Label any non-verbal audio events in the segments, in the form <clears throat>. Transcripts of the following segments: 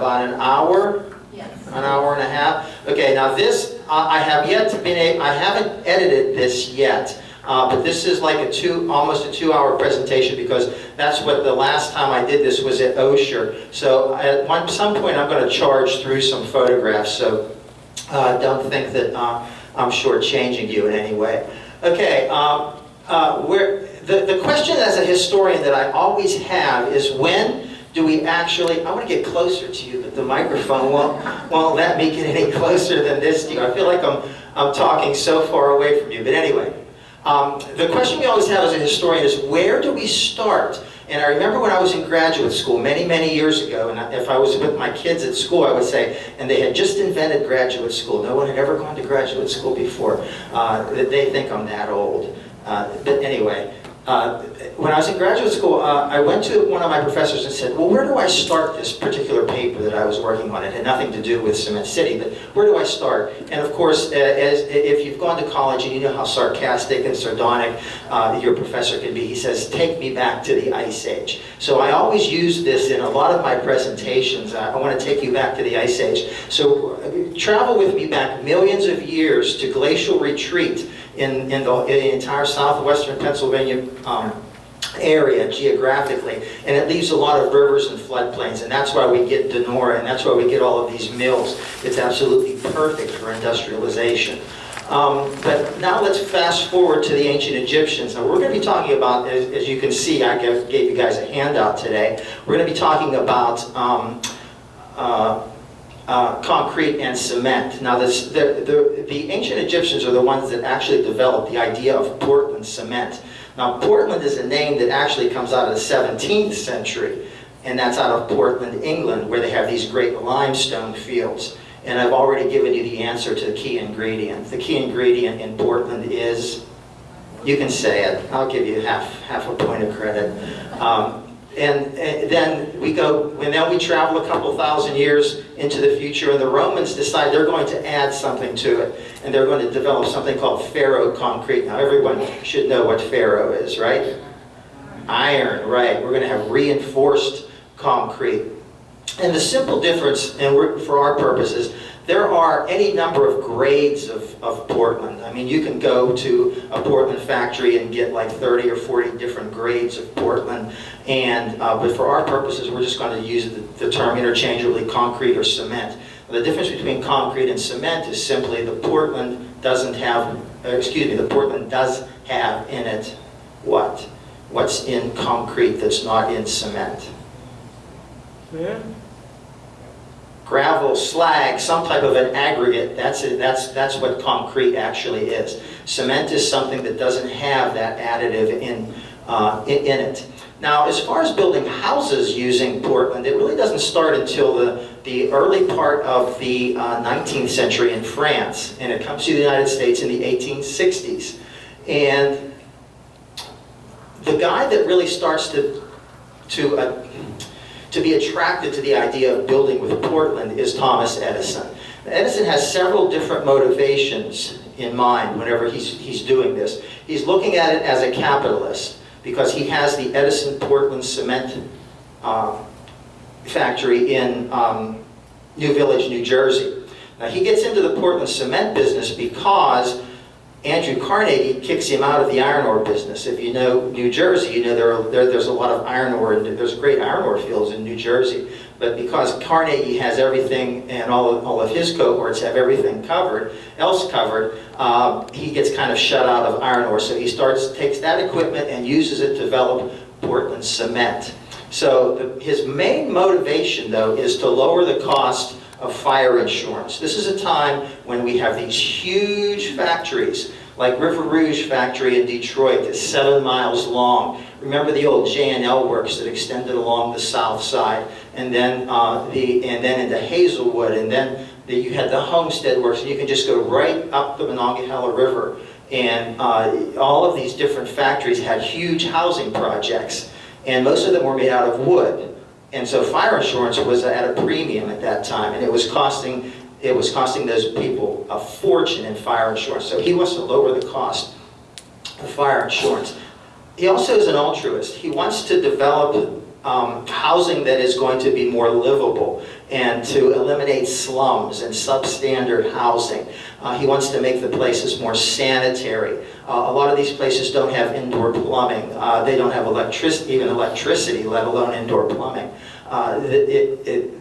about an hour, Yes. an hour and a half? Okay, now this, uh, I have yet to been, a- I haven't edited this yet, uh, but this is like a two, almost a two-hour presentation because that's what the last time I did this was at Osher. So at one, some point, I'm going to charge through some photographs, so uh, don't think that uh, I'm shortchanging you in any way. Okay, um, uh, where, the, the question as a historian that I always have is when do we actually, I want to get closer to you, but the microphone won't, won't let me get any <laughs> closer than this to you. I feel like I'm, I'm talking so far away from you, but anyway. Um, the question we always have as a historian is where do we start? And I remember when I was in graduate school many, many years ago, and if I was with my kids at school, I would say, and they had just invented graduate school. No one had ever gone to graduate school before. Uh, they think I'm that old. Uh, but anyway, uh, when I was in graduate school, uh, I went to one of my professors and said, well, where do I start this particular paper that I was working on? It had nothing to do with Cement City, but where do I start? And of course, uh, as, if you've gone to college and you know how sarcastic and sardonic uh, your professor can be, he says, take me back to the Ice Age. So I always use this in a lot of my presentations. I, I want to take you back to the Ice Age. So uh, travel with me back millions of years to glacial retreat in, in, the, in the entire southwestern Pennsylvania um, area geographically, and it leaves a lot of rivers and floodplains, and that's why we get Donora, and that's why we get all of these mills. It's absolutely perfect for industrialization. Um, but now let's fast forward to the ancient Egyptians. Now we're going to be talking about, as, as you can see, I gave, gave, you guys a handout today. We're going to be talking about um, uh, uh, concrete and cement. Now, this, the, the, the ancient Egyptians are the ones that actually developed the idea of Portland cement. Now, Portland is a name that actually comes out of the 17th century, and that's out of Portland, England, where they have these great limestone fields. And I've already given you the answer to the key ingredient. The key ingredient in Portland is, you can say it, I'll give you half, half a point of credit. Um, and, and, then we go, and then we travel a couple thousand years into the future, and the Romans decide they're going to add something to it, and they're going to develop something called ferro-concrete. Now, everyone should know what ferro is, right? Iron, right. We're going to have reinforced concrete. And the simple difference, and for our purposes, there are any number of grades of, of Portland. I mean, you can go to a Portland factory and get like 30 or 40 different grades of Portland. And, uh, but for our purposes, we're just going to use the, the term interchangeably concrete or cement. The difference between concrete and cement is simply the Portland doesn't have, uh, excuse me, the Portland does have in it what? What's in concrete that's not in cement? Yeah. Gravel, slag, some type of an aggregate, that's, it, that's, that's what concrete actually is. Cement is something that doesn't have that additive in, uh, in, in, it. Now, as far as building houses using Portland, it really doesn't start until the, the early part of the uh, 19th century in France, and it comes to the United States in the 1860s. And the guy that really starts to, to uh, to be attracted to the idea of building with Portland is Thomas Edison. Edison has several different motivations in mind whenever he's, he's doing this. He's looking at it as a capitalist because he has the Edison Portland cement uh, factory in um, New Village, New Jersey. Now he gets into the Portland cement business because Andrew Carnegie kicks him out of the iron ore business. If you know New Jersey, you know there, are, there there's a lot of iron ore, and there's great iron ore fields in New Jersey. But because Carnegie has everything, and all of, all of his cohorts have everything covered, else covered, uh, he gets kind of shut out of iron ore. So he starts, takes that equipment and uses it to develop Portland cement. So the, his main motivation, though, is to lower the cost of fire insurance. This is a time when we have these huge factories, like River Rouge factory in Detroit that's seven miles long. Remember the old J&L works that extended along the south side, and then uh, the and then into Hazelwood, and then the, you had the Homestead works, and you can just go right up the Monongahela River. And uh, all of these different factories had huge housing projects, and most of them were made out of wood. And so fire insurance was at a premium at that time, and it was costing it was costing those people a fortune in fire insurance. So he wants to lower the cost of fire insurance. He also is an altruist. He wants to develop um, housing that is going to be more livable and to eliminate slums and substandard housing. Uh, he wants to make the places more sanitary. Uh, a lot of these places don't have indoor plumbing. Uh, they don't have electric, even electricity, let alone indoor plumbing. Uh, it, it,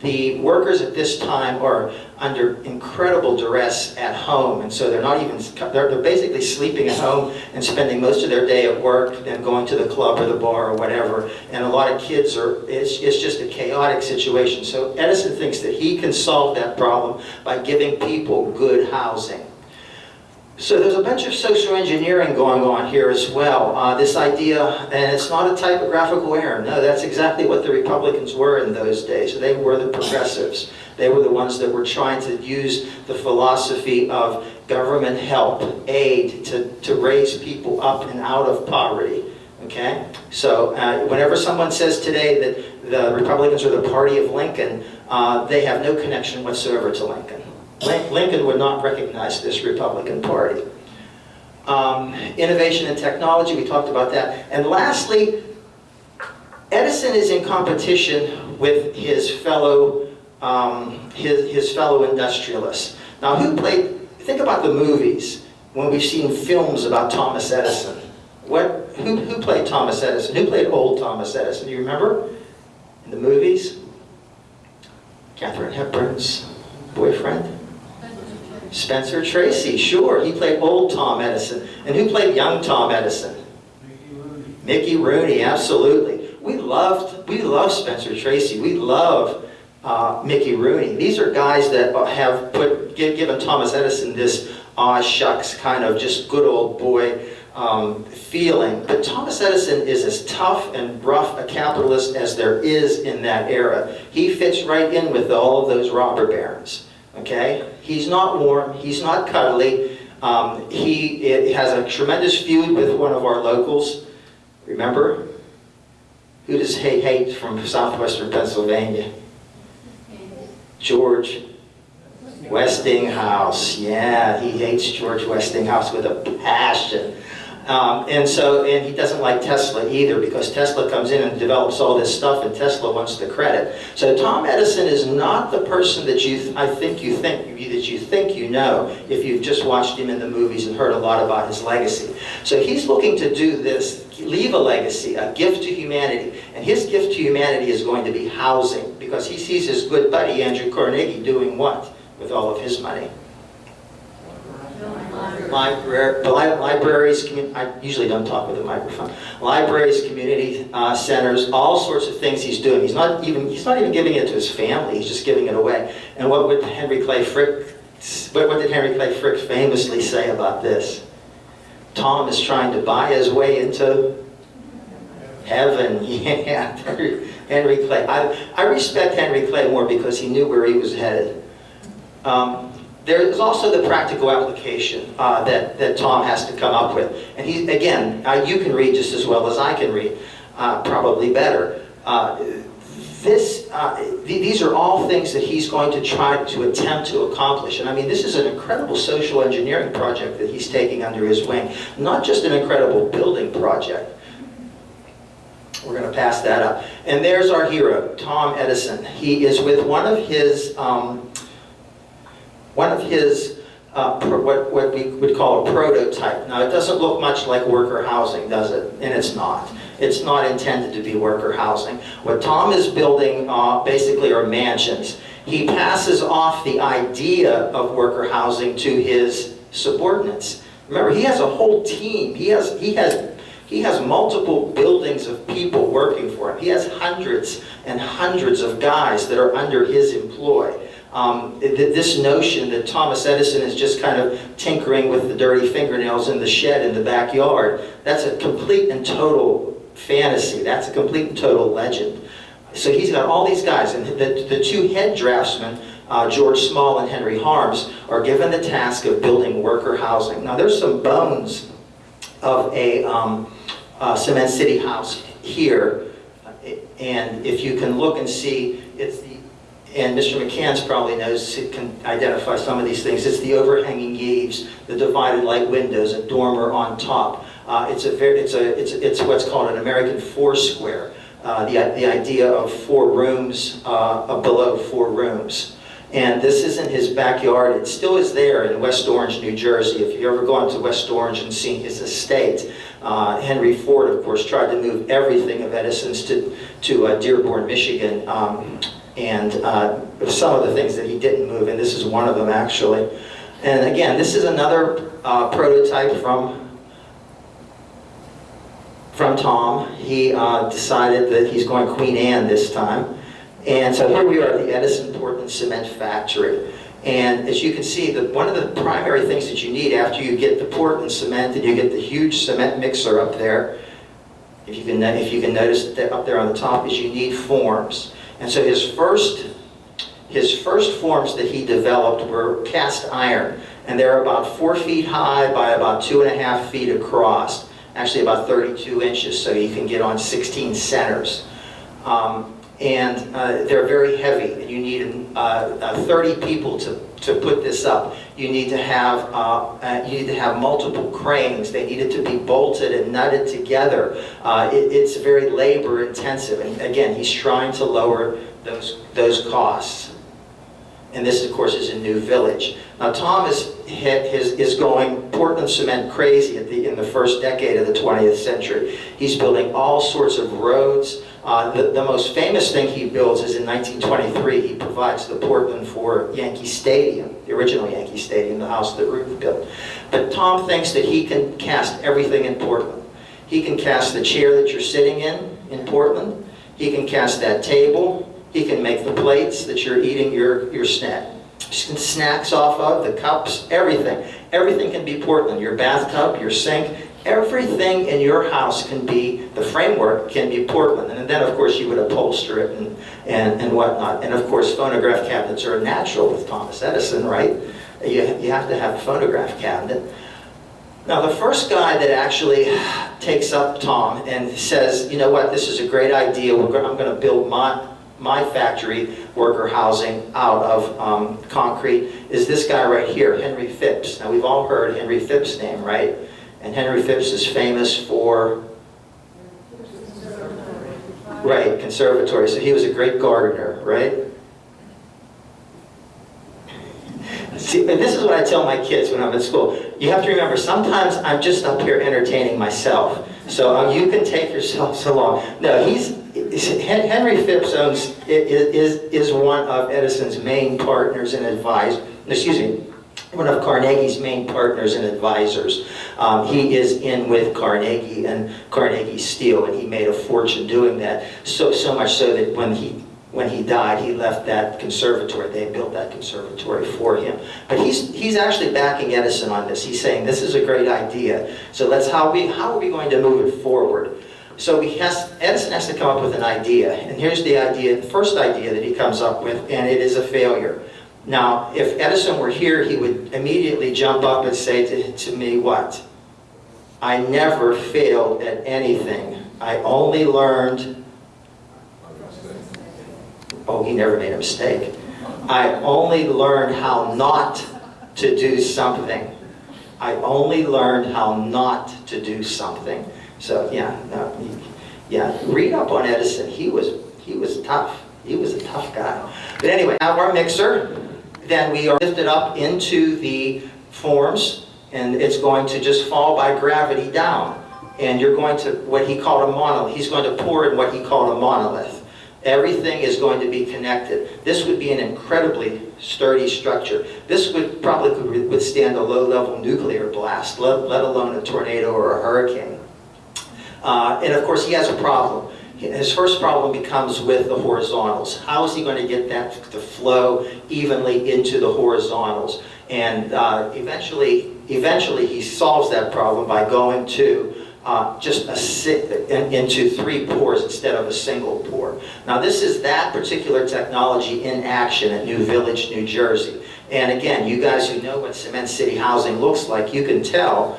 the workers at this time are under incredible duress at home, and so they're not even, they're, they're basically sleeping at home and spending most of their day at work and going to the club or the bar or whatever. And a lot of kids are, it's, it's just a chaotic situation. So Edison thinks that he can solve that problem by giving people good housing. So there's a bunch of social engineering going on here as well. Uh, this idea, and it's not a typographical error. No, that's exactly what the Republicans were in those days. They were the progressives. They were the ones that were trying to use the philosophy of government help, aid, to, to raise people up and out of poverty. Okay? So uh, whenever someone says today that the Republicans are the party of Lincoln, uh, they have no connection whatsoever to Lincoln. Lincoln would not recognize this Republican Party. Um, innovation and technology, we talked about that. And lastly, Edison is in competition with his fellow, um, his, his fellow industrialists. Now who played, think about the movies, when we've seen films about Thomas Edison. What, who, who played Thomas Edison? Who played old Thomas Edison? Do you remember? In the movies? Katharine Hepburn's boyfriend? Spencer Tracy, sure. He played old Tom Edison. And who played young Tom Edison? Mickey Rooney. Mickey Rooney, absolutely. We loved, we love Spencer Tracy. We love uh, Mickey Rooney. These are guys that have put, given Thomas Edison this aw shucks kind of just good old boy um, feeling. But Thomas Edison is as tough and rough a capitalist as there is in that era. He fits right in with all of those robber barons. Okay? He's not warm, he's not cuddly. Um, he has a tremendous feud with one of our locals. Remember? Who does he hate from southwestern Pennsylvania? George Westinghouse. Yeah, he hates George Westinghouse with a passion. Um, and so, and he doesn't like Tesla either because Tesla comes in and develops all this stuff and Tesla wants the credit. So Tom Edison is not the person that you, I think you think, that you think you know if you've just watched him in the movies and heard a lot about his legacy. So he's looking to do this, leave a legacy, a gift to humanity. And his gift to humanity is going to be housing because he sees his good buddy Andrew Carnegie doing what with all of his money? Library, libraries, I usually don't talk with a microphone. Libraries, community uh, centers, all sorts of things he's doing. He's not even he's not even giving it to his family. He's just giving it away. And what would Henry Clay Frick? What, what did Henry Clay Frick famously say about this? Tom is trying to buy his way into heaven. <laughs> Yeah, Henry Clay. I, I respect Henry Clay more because he knew where he was headed. Um, there's also the practical application uh, that, that Tom has to come up with. And he, again, uh, you can read just as well as I can read, uh, probably better. Uh, this, uh, th these are all things that he's going to try to attempt to accomplish. And I mean, this is an incredible social engineering project that he's taking under his wing. Not just an incredible building project. We're going to pass that up. And there's our hero, Tom Edison. He is with one of his um, one of his, uh, what, what we would call a prototype. Now, it doesn't look much like worker housing, does it? And it's not. It's not intended to be worker housing. What Tom is building uh, basically are mansions. He passes off the idea of worker housing to his subordinates. Remember, he has a whole team. He has, he has, he has multiple buildings of people working for him. He has hundreds and hundreds of guys that are under his employ um, this notion that Thomas Edison is just kind of tinkering with the dirty fingernails in the shed in the backyard, that's a complete and total fantasy. That's a complete and total legend. So he's got all these guys, and the, the two head draftsmen, uh, George Small and Henry Harms, are given the task of building worker housing. Now there's some bones of a um, uh, cement city house here, and if you can look and see, it's and Mr. McCants probably knows, can identify some of these things. It's the overhanging eaves, the divided light windows, a dormer on top. Uh, it's, a very, it's, a, it's, it's what's called an American four square. uh, the, the idea of four rooms, uh, below four rooms. And this isn't his backyard, it still is there in West Orange, New Jersey. If you've ever gone to West Orange and seen his estate, uh, Henry Ford, of course, tried to move everything of Edison's to, to uh, Dearborn, Michigan. Um, and uh, some of the things that he didn't move, and this is one of them actually. And again, this is another uh, prototype from from Tom. He uh, decided that he's going Queen Anne this time. And so here we are at the Edison Portland Cement Factory. And as you can see, the, one of the primary things that you need after you get the Portland cement and you get the huge cement mixer up there, if you can, if you can notice that up there on the top, is you need forms. And so his first, his first forms that he developed were cast iron. And they're about four feet high by about two and a half feet across. Actually about 32 inches, so you can get on 16 centers. Um, and uh, they're very heavy. and You need uh, uh, 30 people to, to put this up. You need to have uh, uh, you need to have multiple cranes. They needed to be bolted and nutted together. Uh, it, it's very labor intensive. And again, he's trying to lower those those costs. And this, of course, is a new village. Now, Tom is, his, is going Portland cement crazy the, in the first decade of the 20th century. He's building all sorts of roads. Uh, the, the most famous thing he builds is in 1923. He provides the Portland for Yankee Stadium, the original Yankee Stadium, the house that Ruth built. But Tom thinks that he can cast everything in Portland. He can cast the chair that you're sitting in in Portland. He can cast that table. He can make the plates that you're eating your, your snack, snacks off of, the cups, everything. Everything can be Portland. Your bathtub, your sink, everything in your house can be, the framework can be Portland. And then, of course, you would upholster it and, and, and whatnot. And, of course, phonograph cabinets are natural with Thomas Edison, right? You, you have to have a phonograph cabinet. Now, the first guy that actually takes up Tom and says, you know what, this is a great idea, I'm going to build my, my factory worker housing out of um, concrete is this guy right here, Henry Phipps. Now we've all heard Henry Phipps' name, right? And Henry Phipps is famous for, right, conservatory. So he was a great gardener, right? See, and this is what I tell my kids when I'm at school. You have to remember, sometimes I'm just up here entertaining myself. So um, you can take yourselves along. No, he's Henry Phipps owns, is, is one of Edison's main partners and advisors, excuse me, one of Carnegie's main partners and advisors. Um, he is in with Carnegie and Carnegie Steel, and he made a fortune doing that. So so much so that when he when he died, he left that conservatory. They built that conservatory for him. But he's he's actually backing Edison on this. He's saying this is a great idea. So let's how we how are we going to move it forward? So has, Edison has to come up with an idea. And here's the idea, the first idea that he comes up with, and it is a failure. Now, if Edison were here, he would immediately jump up and say to, to me, what? I never failed at anything. I only learned... Oh, he never made a mistake. I only learned how not to do something. I only learned how not to do something. So yeah, no, yeah. Read up on Edison. He was he was tough. He was a tough guy. But anyway, our mixer. Then we are lifted up into the forms, and it's going to just fall by gravity down. And you're going to what he called a monolith. He's going to pour in what he called a monolith. Everything is going to be connected. This would be an incredibly sturdy structure. This would probably could withstand a low-level nuclear blast, let, let alone a tornado or a hurricane. Uh, and of course, he has a problem. His first problem becomes with the horizontals. How is he going to get that to flow evenly into the horizontals? And uh, eventually, eventually, he solves that problem by going to uh, just a in, into three pours instead of a single pour. Now, this is that particular technology in action at New Village, New Jersey. And again, you guys who know what Cement City housing looks like, you can tell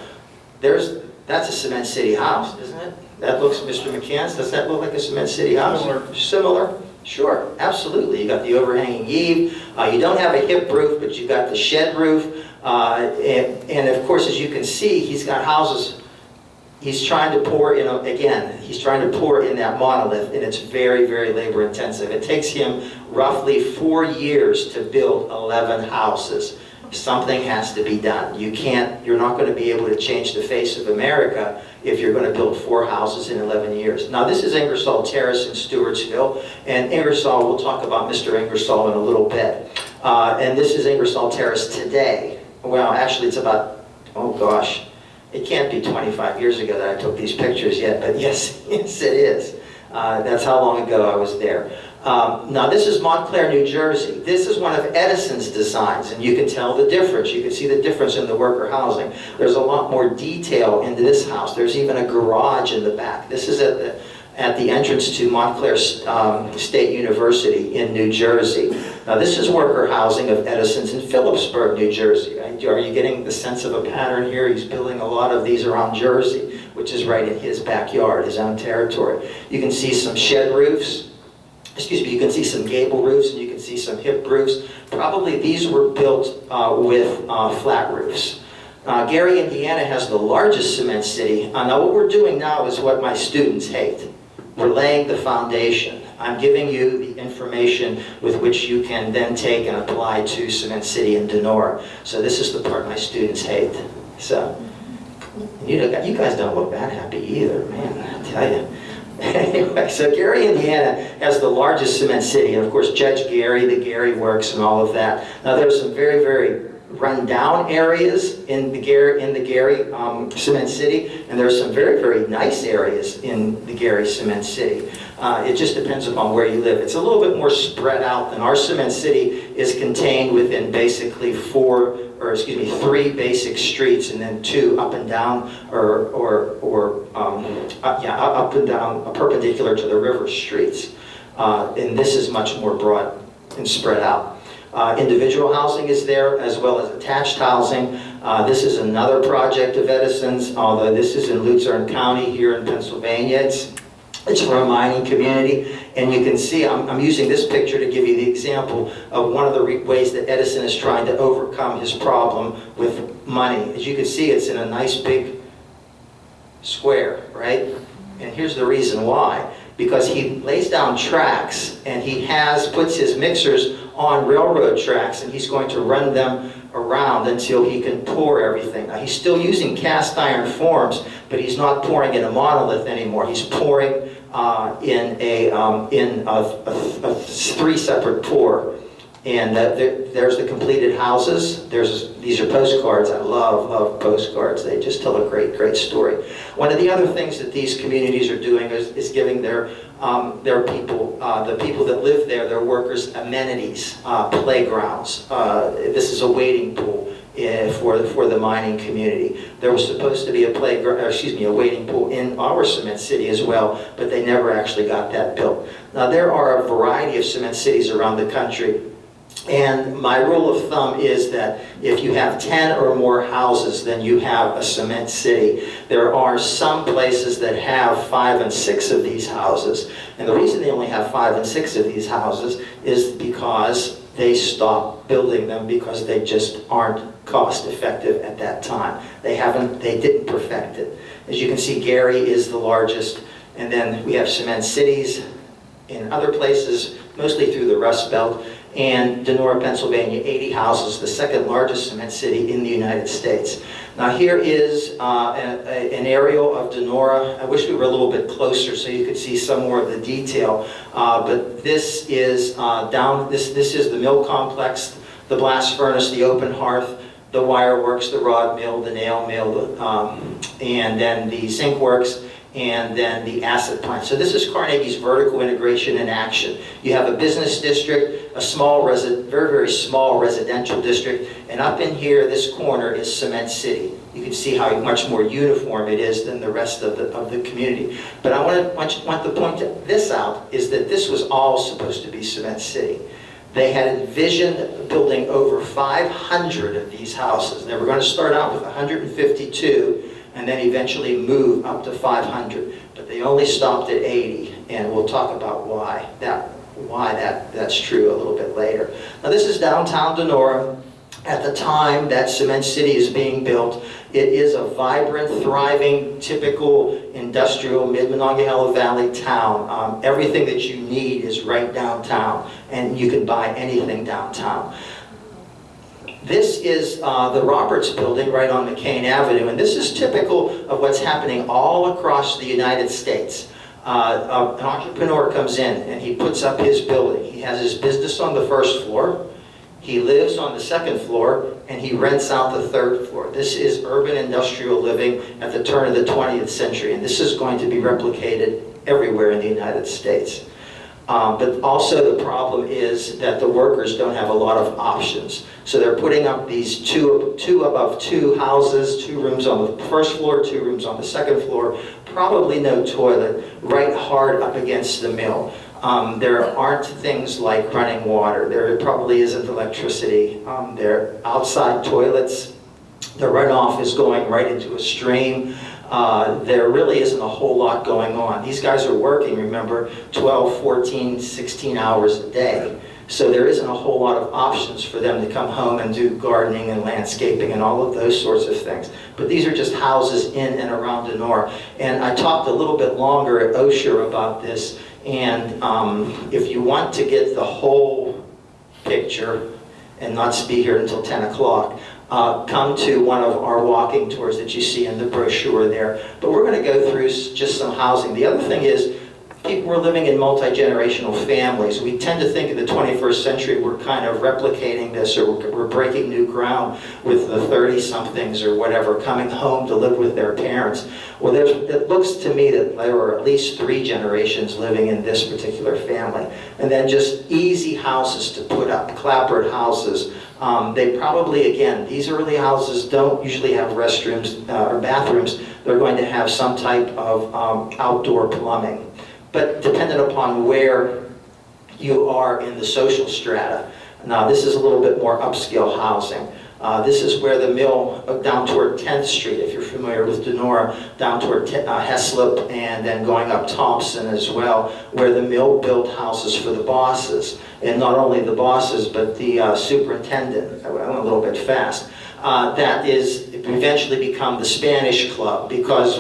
there's that's a Cement City house, isn't it? That looks, Mr. McCants, does that look like a Cement City house? Similar. Similar? Sure, absolutely. You got the overhanging eave. Uh, you don't have a hip roof, but you got the shed roof. Uh, and, and of course, as you can see, he's got houses he's trying to pour in, a- again, he's trying to pour in that monolith, and it's very, very labor intensive. It takes him roughly four years to build 11 houses. Something has to be done. You can't, you're not going to be able to change the face of America if you're going to build four houses in 11 years. Now, this is Ingersoll Terrace in Stewartsville, and Ingersoll, we'll talk about Mr. Ingersoll in a little bit. Uh, And this is Ingersoll Terrace today. Well, actually, it's about, oh gosh, it can't be 25 years ago that I took these pictures yet, but <laughs> yes, yes it is. Uh, That's how long ago I was there. Um, Now, this is Montclair, New Jersey. This is one of Edison's designs, and you can tell the difference. You can see the difference in the worker housing. There's a lot more detail into this house. There's even a garage in the back. This is at the, at the entrance to Montclair um, State University in New Jersey. Now, this is worker housing of Edison's in Phillipsburg, New Jersey. Are you getting the sense of a pattern here? He's building a lot of these around Jersey, which is right in his backyard, his own territory. You can see some shed roofs, excuse me, you can see some gable roofs and you can see some hip roofs. Probably these were built uh, with uh, flat roofs. Uh, Gary, Indiana has the largest cement city. Uh, now what we're doing now is what my students hate. We're laying the foundation. I'm giving you the information with which you can then take and apply to Cement City and Donora. So this is the part my students hate. So, you, know, you guys don't look that happy either, man, I tell you. Anyway, so Gary, Indiana has the largest cement city, and of course Judge Gary, the Gary Works and all of that. Now there's some very, very run-down areas in the Gary, in the Gary um, Cement City, and there's some very, very nice areas in the Gary Cement City. Uh, it just depends upon where you live. It's a little bit more spread out than our Cement City is contained within basically four, or excuse me, three basic streets and then two up and down, or, or, or um, up, yeah, up and down, uh, perpendicular to the river streets. Uh, and this is much more broad and spread out. Uh, Individual housing is there, as well as attached housing. Uh, This is another project of Edison's, although this is in Luzerne County here in Pennsylvania. It's, it's for a mining community, and you can see, I'm, I'm using this picture to give you the example of one of the ways that Edison is trying to overcome his problem with money. As you can see, it's in a nice big square, right? And here's the reason why. Because he lays down tracks and he has, puts his mixers on railroad tracks and he's going to run them around until he can pour everything. Now, he's still using cast iron forms, but he's not pouring in a monolith anymore. He's pouring uh, in a, um, in a, a- a three separate pour. And uh, there- there's the completed houses. There's, these are postcards. I love, love postcards. They just tell a great, great story. One of the other things that these communities are doing is, is giving their, um, their people, uh, the people that live there, their workers, amenities, uh, playgrounds. Uh, This is a wading pool eh, for, the- for the mining community. There was supposed to be a playground, excuse me, a wading pool in our cement city as well, but they never actually got that built. Now, there are a variety of cement cities around the country. And my rule of thumb is that if you have 10 or more houses, then you have a cement city. There are some places that have five and six of these houses. And the reason they only have five and six of these houses is because they stopped building them because they just aren't cost effective at that time. They haven't, they didn't perfect it. As you can see, Gary is the largest. And then we have cement cities in other places, mostly through the Rust Belt, and Donora, Pennsylvania, 80 houses, the second largest cement city in the United States. Now here is uh, a- a- an aerial of Donora. I wish we were a little bit closer so you could see some more of the detail. Uh, But this is uh, down, this, this is the mill complex, the blast furnace, the open hearth, the wire works, the rod mill, the nail mill, um, and then the zinc works, and then the acid plant. So this is Carnegie's vertical integration in action. You have a business district, a small very, very small residential district, and up in here, this corner is Cement City. You can see how much more uniform it is than the rest of the, of the community. But I want to, want, you- want to point this out, is that this was all supposed to be Cement City. They had envisioned building over 500 of these houses. They were going to start out with 152 and then eventually move up to 500. But they only stopped at 80, and we'll talk about why that, why that, that's true a little bit later. Now this is downtown Donora. at the time that Cement City is being built, it is a vibrant, thriving, typical industrial mid-Monongahela Valley town. Um, Everything that you need is right downtown, and you can buy anything downtown. This is uh, the Roberts Building right on McKean Avenue, and this is typical of what's happening all across the United States. Uh, An entrepreneur comes in and he puts up his building. He has his business on the first floor, he lives on the second floor, and he rents out the third floor. This is urban industrial living at the turn of the 20th century, and this is going to be replicated everywhere in the United States. Um, But also the problem is that the workers don't have a lot of options. So they're putting up these two, two above two houses, two rooms on the first floor, two rooms on the second floor, probably no toilet, right hard up against the mill. Um, There aren't things like running water, there probably isn't electricity, Um, there are outside toilets, the runoff is going right into a stream. Uh, There really isn't a whole lot going on. These guys are working, remember, 12, 14, 16 hours a day. So there isn't a whole lot of options for them to come home and do gardening and landscaping and all of those sorts of things. But these are just houses in and around Donora. And I talked a little bit longer at Osher about this. And um, if you want to get the whole picture and not be here until 10 o'clock, uh, come to one of our walking tours that you see in the brochure there. But we're going to go through just some housing. The other thing is, people were living in multi-generational families. We tend to think in the 21st century we're kind of replicating this or we're breaking new ground with the 30-somethings or whatever coming home to live with their parents. Well, there's, it looks to me that there were at least three generations living in this particular family. And then just easy houses to put up, clapboard houses. Um, They probably, again, these early houses don't usually have restrooms uh, or bathrooms. They're going to have some type of um, outdoor plumbing. But dependent upon where you are in the social strata. Now, this is a little bit more upscale housing. Uh, This is where the mill, uh, down toward 10th Street, if you're familiar with Donora, down toward uh, Heslep, and then going up Thompson as well, where the mill built houses for the bosses. And not only the bosses, but the uh, superintendent, I went a little bit fast. Uh, That is eventually become the Spanish Club, because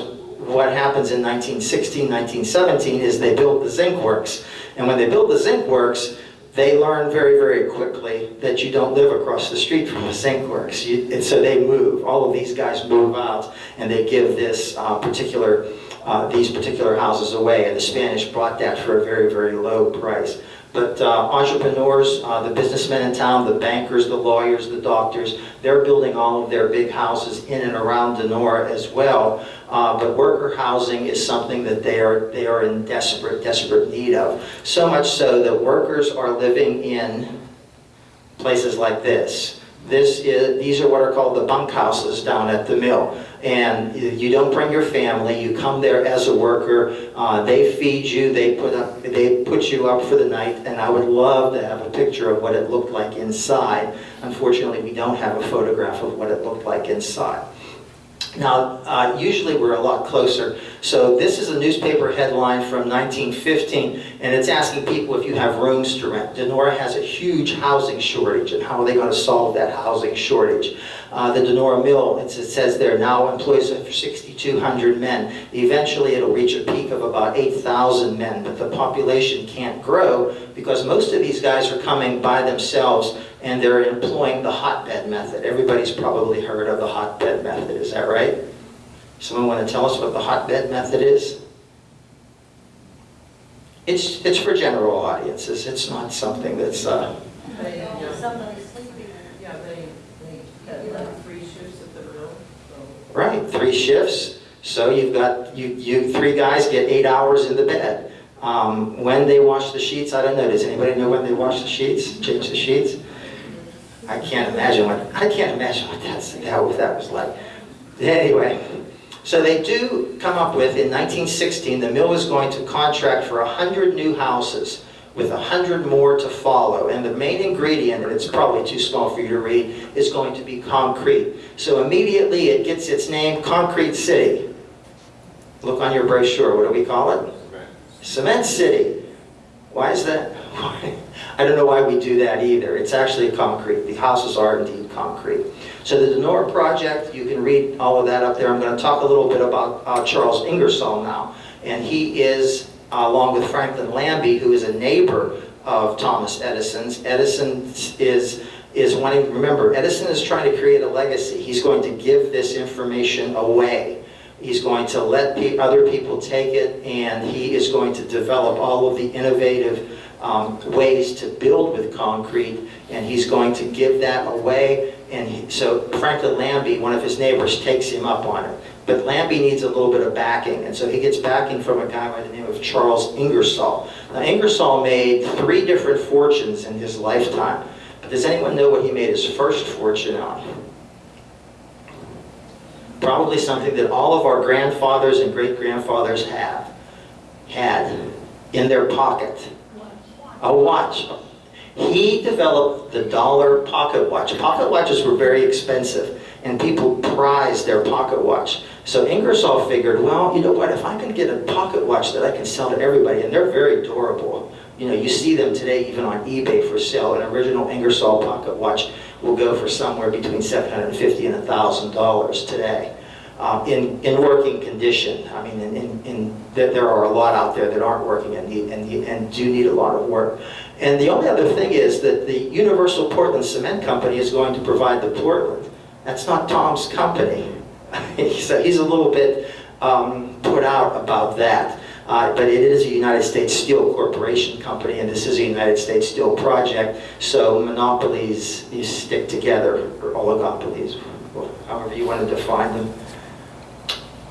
what happens in 1916, 1917 is they build the zinc works. And when they build the zinc works, they learn very, very quickly that you don't live across the street from the zinc works. You- And so they move, all of these guys move out, and they give this uh, particular, uh, these particular houses away. And the Spanish bought that for a very, very low price. But uh, entrepreneurs, uh, the businessmen in town, the bankers, the lawyers, the doctors, they're building all of their big houses in and around Donora as well. Uh, But worker housing is something that they are, they are in desperate, desperate need of. So much so that workers are living in places like this. This is, these are what are called the bunkhouses down at the mill. And you don't bring your family, you come there as a worker, uh, they feed you, they put up, they put you up for the night, and I would love to have a picture of what it looked like inside. Unfortunately, we don't have a photograph of what it looked like inside. Now, uh, usually we're a lot closer. So this is a newspaper headline from 1915, and it's asking people if you have rooms to rent. Donora has a huge housing shortage, and how are they going to solve that housing shortage? Uh, the Donora Mill, it says there, now employs over 6,200 men. Eventually, it'll reach a peak of about 8,000 men, but the population can't grow because most of these guys are coming by themselves and they're employing the hotbed method. Everybody's probably heard of the hotbed method, is that right? Someone want to tell us what the hotbed method is? It's, it's for general audiences, it's not something that's, uh, They, uh, yeah, they, they like three shifts at the so. right, three shifts. So you've got, you, you, three guys get eight hours in the bed. Um, When they wash the sheets, I don't know, does anybody know when they wash the sheets, change the sheets? I can't imagine what, I can't imagine what that's, that, what that was like. Anyway, so they do come up with, in 1916, the mill is going to contract for 100 new houses with a 100 more to follow. And the main ingredient, and it's probably too small for you to read, is going to be concrete. So immediately it gets its name, Concrete City. Look on your brochure, what do we call it? Cement City. Why is that? I <laughs> I don't know why we do that either. It's actually concrete. The houses are indeed concrete. So the Donora project, you can read all of that up there. I'm going to talk a little bit about uh, Charles Ingersoll now. And he is, uh, along with Franklin Lambie, who is a neighbor of Thomas Edison's. Edison is, is wanting, remember, Edison is trying to create a legacy. He's going to give this information away. He's going to let pe other people take it, and he is going to develop all of the innovative um, ways to build with concrete, and he's going to give that away. And he, so Franklin Lambie, one of his neighbors, takes him up on it. But Lambie needs a little bit of backing, and so he gets backing from a guy by the name of Charles Ingersoll. Now, Ingersoll made three different fortunes in his lifetime. But does anyone know what he made his first fortune on? Probably something that all of our grandfathers and great-grandfathers have, had in their pocket. A watch. He developed the dollar pocket watch. Pocket watches were very expensive, and people prized their pocket watch. So Ingersoll figured, well, you know what, if I can get a pocket watch that I can sell to everybody, and they're very durable. You know, you see them today even on eBay for sale. An original Ingersoll pocket watch will go for somewhere between 750 and $1,000 today. Uh, in, in working condition. I mean, in, in, in, there, there are a lot out there that aren't working and, need, and, and do need a lot of work. And the only other thing is that the Universal Portland Cement Company is going to provide the Portland. That's not Tom's company. <laughs> so he's a little bit um, put out about that. Uh, but it is a United States Steel Corporation company, and this is a United States Steel project, so monopolies you stick together, or oligopolies, however you want to define them.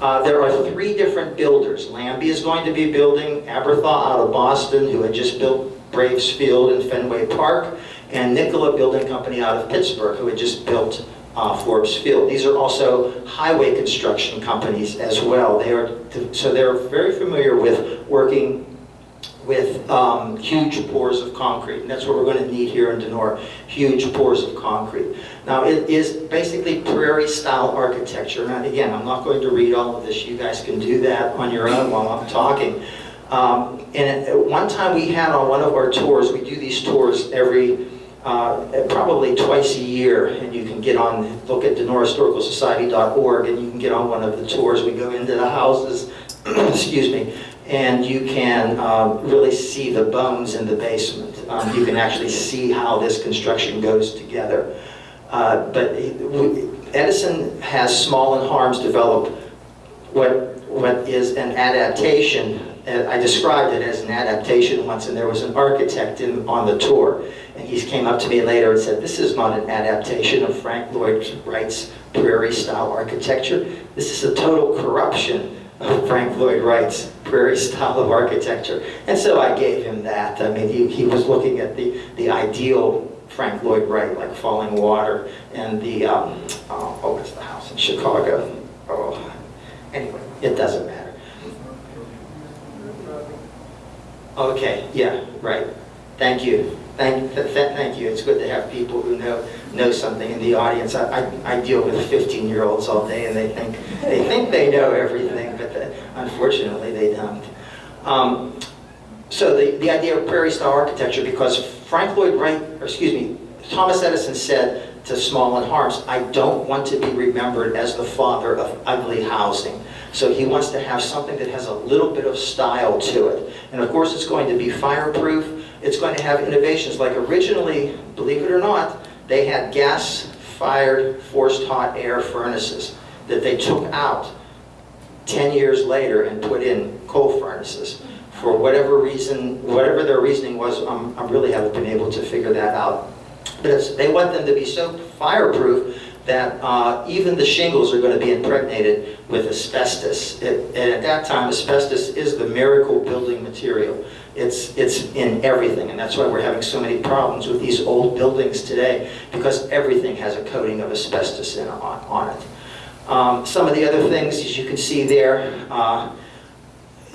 Uh, there are three different builders. Lambie is going to be building, Aberthaw out of Boston, who had just built Braves Field and Fenway Park, and Nicola Building Company out of Pittsburgh, who had just built uh, Forbes Field. These are also highway construction companies as well. They are, so they're very familiar with working with um, huge pours of concrete. And that's what we're going to need here in Donora, huge pours of concrete. Now, it is basically prairie-style architecture. And again, I'm not going to read all of this. You guys can do that on your own while I'm talking. Um, and at one time we had on one of our tours, we do these tours every, uh, probably twice a year, and you can get on, look at donorahistoricalsociety.org, and you can get on one of the tours. We go into the houses, <clears throat> excuse me, and you can um, really see the bones in the basement. Um, you can actually see how this construction goes together. Uh, but Edison has Small and Harms develop what, what is an adaptation. Uh, I described it as an adaptation once, and there was an architect in, on the tour. And he came up to me later and said, this is not an adaptation of Frank Lloyd Wright's prairie-style architecture. This is a total corruption of Frank Lloyd Wright's prairie style of architecture. And so I gave him that. I mean, he, he was looking at the, the ideal Frank Lloyd Wright, like Falling Water, and the, um, oh, oh, the house in Chicago? Oh, anyway, it doesn't matter. Okay, yeah, right. Thank you. Thank, th th thank you. It's good to have people who know know something in the audience. I, I, I deal with 15-year-olds all day, and they think they think they know everything, unfortunately they don't. Um, so the, the idea of prairie-style architecture, because Frank Lloyd Wright, or excuse me, Thomas Edison said to Small and Harms, I don't want to be remembered as the father of ugly housing. So he wants to have something that has a little bit of style to it. And of course it's going to be fireproof. It's going to have innovations like originally, believe it or not, they had gas-fired forced hot air furnaces that they took out 10 years later and put in coal furnaces. For whatever reason, whatever their reasoning was, um, I really haven't been able to figure that out. But they want them to be so fireproof that uh, even the shingles are going to be impregnated with asbestos. It, and at that time, asbestos is the miracle building material. It's, it's in everything, and that's why we're having so many problems with these old buildings today, because everything has a coating of asbestos in, on, on it. Um, some of the other things, as you can see there, uh,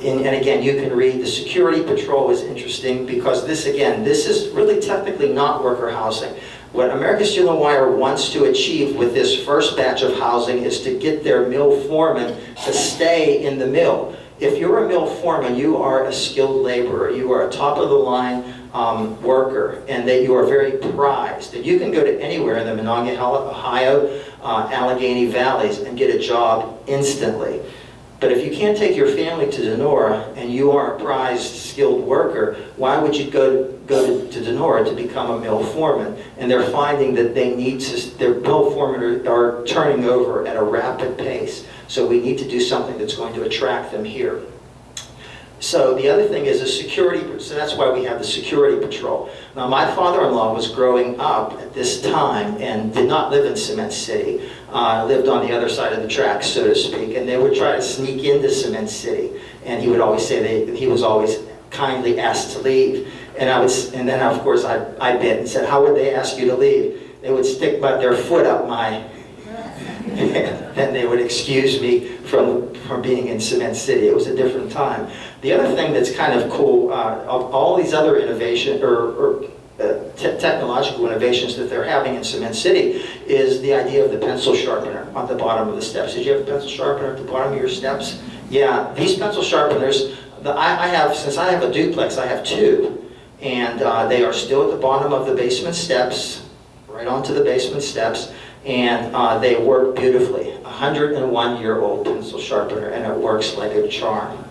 and, and, again, you can read, the security patrol is interesting because this, again, this is really technically not worker housing. What American Steel and Wire wants to achieve with this first batch of housing is to get their mill foreman to stay in the mill. If you're a mill foreman, you are a skilled laborer. You are a top of the line um, worker and that you are very prized. And you can go to anywhere in the Monongahela, Ohio, uh, Allegheny Valleys and get a job instantly. But if you can't take your family to Donora and you are a prized skilled worker, why would you go, go to, to Donora to become a mill foreman? And they're finding that they need to, their mill foremen are, are turning over at a rapid pace. So we need to do something that's going to attract them here. So the other thing is a security, so that's why we have the security patrol. Now my father-in-law was growing up at this time and did not live in Cement City, uh, lived on the other side of the tracks, so to speak, and they would try to sneak into Cement City. And he would always say that he was always kindly asked to leave. And I was, and then of course I, I bit and said, how would they ask you to leave? They would stick but their foot up my, <laughs> then they would excuse me from, from being in Cement City. It was a different time. The other thing that's kind of cool, uh, of all these other innovation or, or uh, te technological innovations that they're having in Cement City is the idea of the pencil sharpener on the bottom of the steps. Did you have a pencil sharpener at the bottom of your steps? Yeah, these pencil sharpeners, the, I, I have, since I have a duplex, I have two. And uh, they are still at the bottom of the basement steps, right onto the basement steps, and uh, they work beautifully. A 101-year-old pencil sharpener, and it works like a charm.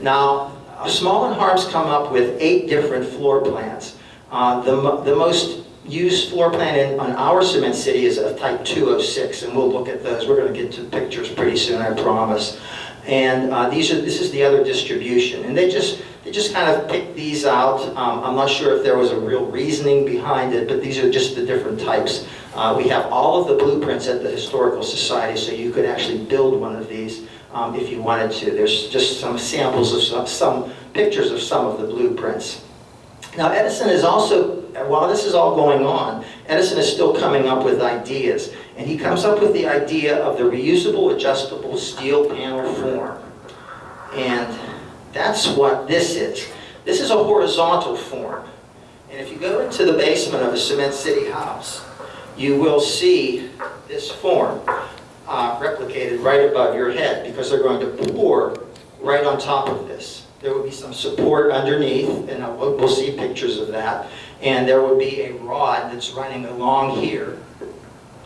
Now, uh, Small and Harms come up with eight different floor plans. Uh, the, the most used floor plan in, on our cement city is of type 206, and we'll look at those. We're going to get to pictures pretty soon, I promise. And uh, these are, this is the other distribution, and they just they just kind of picked these out. Um, I'm not sure if there was a real reasoning behind it, but these are just the different types. Uh, we have all of the blueprints at the Historical Society, so you could actually build one of these um, if you wanted to. There's just some samples of some, some pictures of some of the blueprints. Now Edison is also, while this is all going on, Edison is still coming up with ideas. And he comes up with the idea of the reusable adjustable steel panel form. And that's what this is. This is a horizontal form. And if you go into the basement of a Cement City house, you will see this form uh, replicated right above your head because they're going to pour right on top of this. There will be some support underneath, and we'll we'll see pictures of that. And there will be a rod that's running along here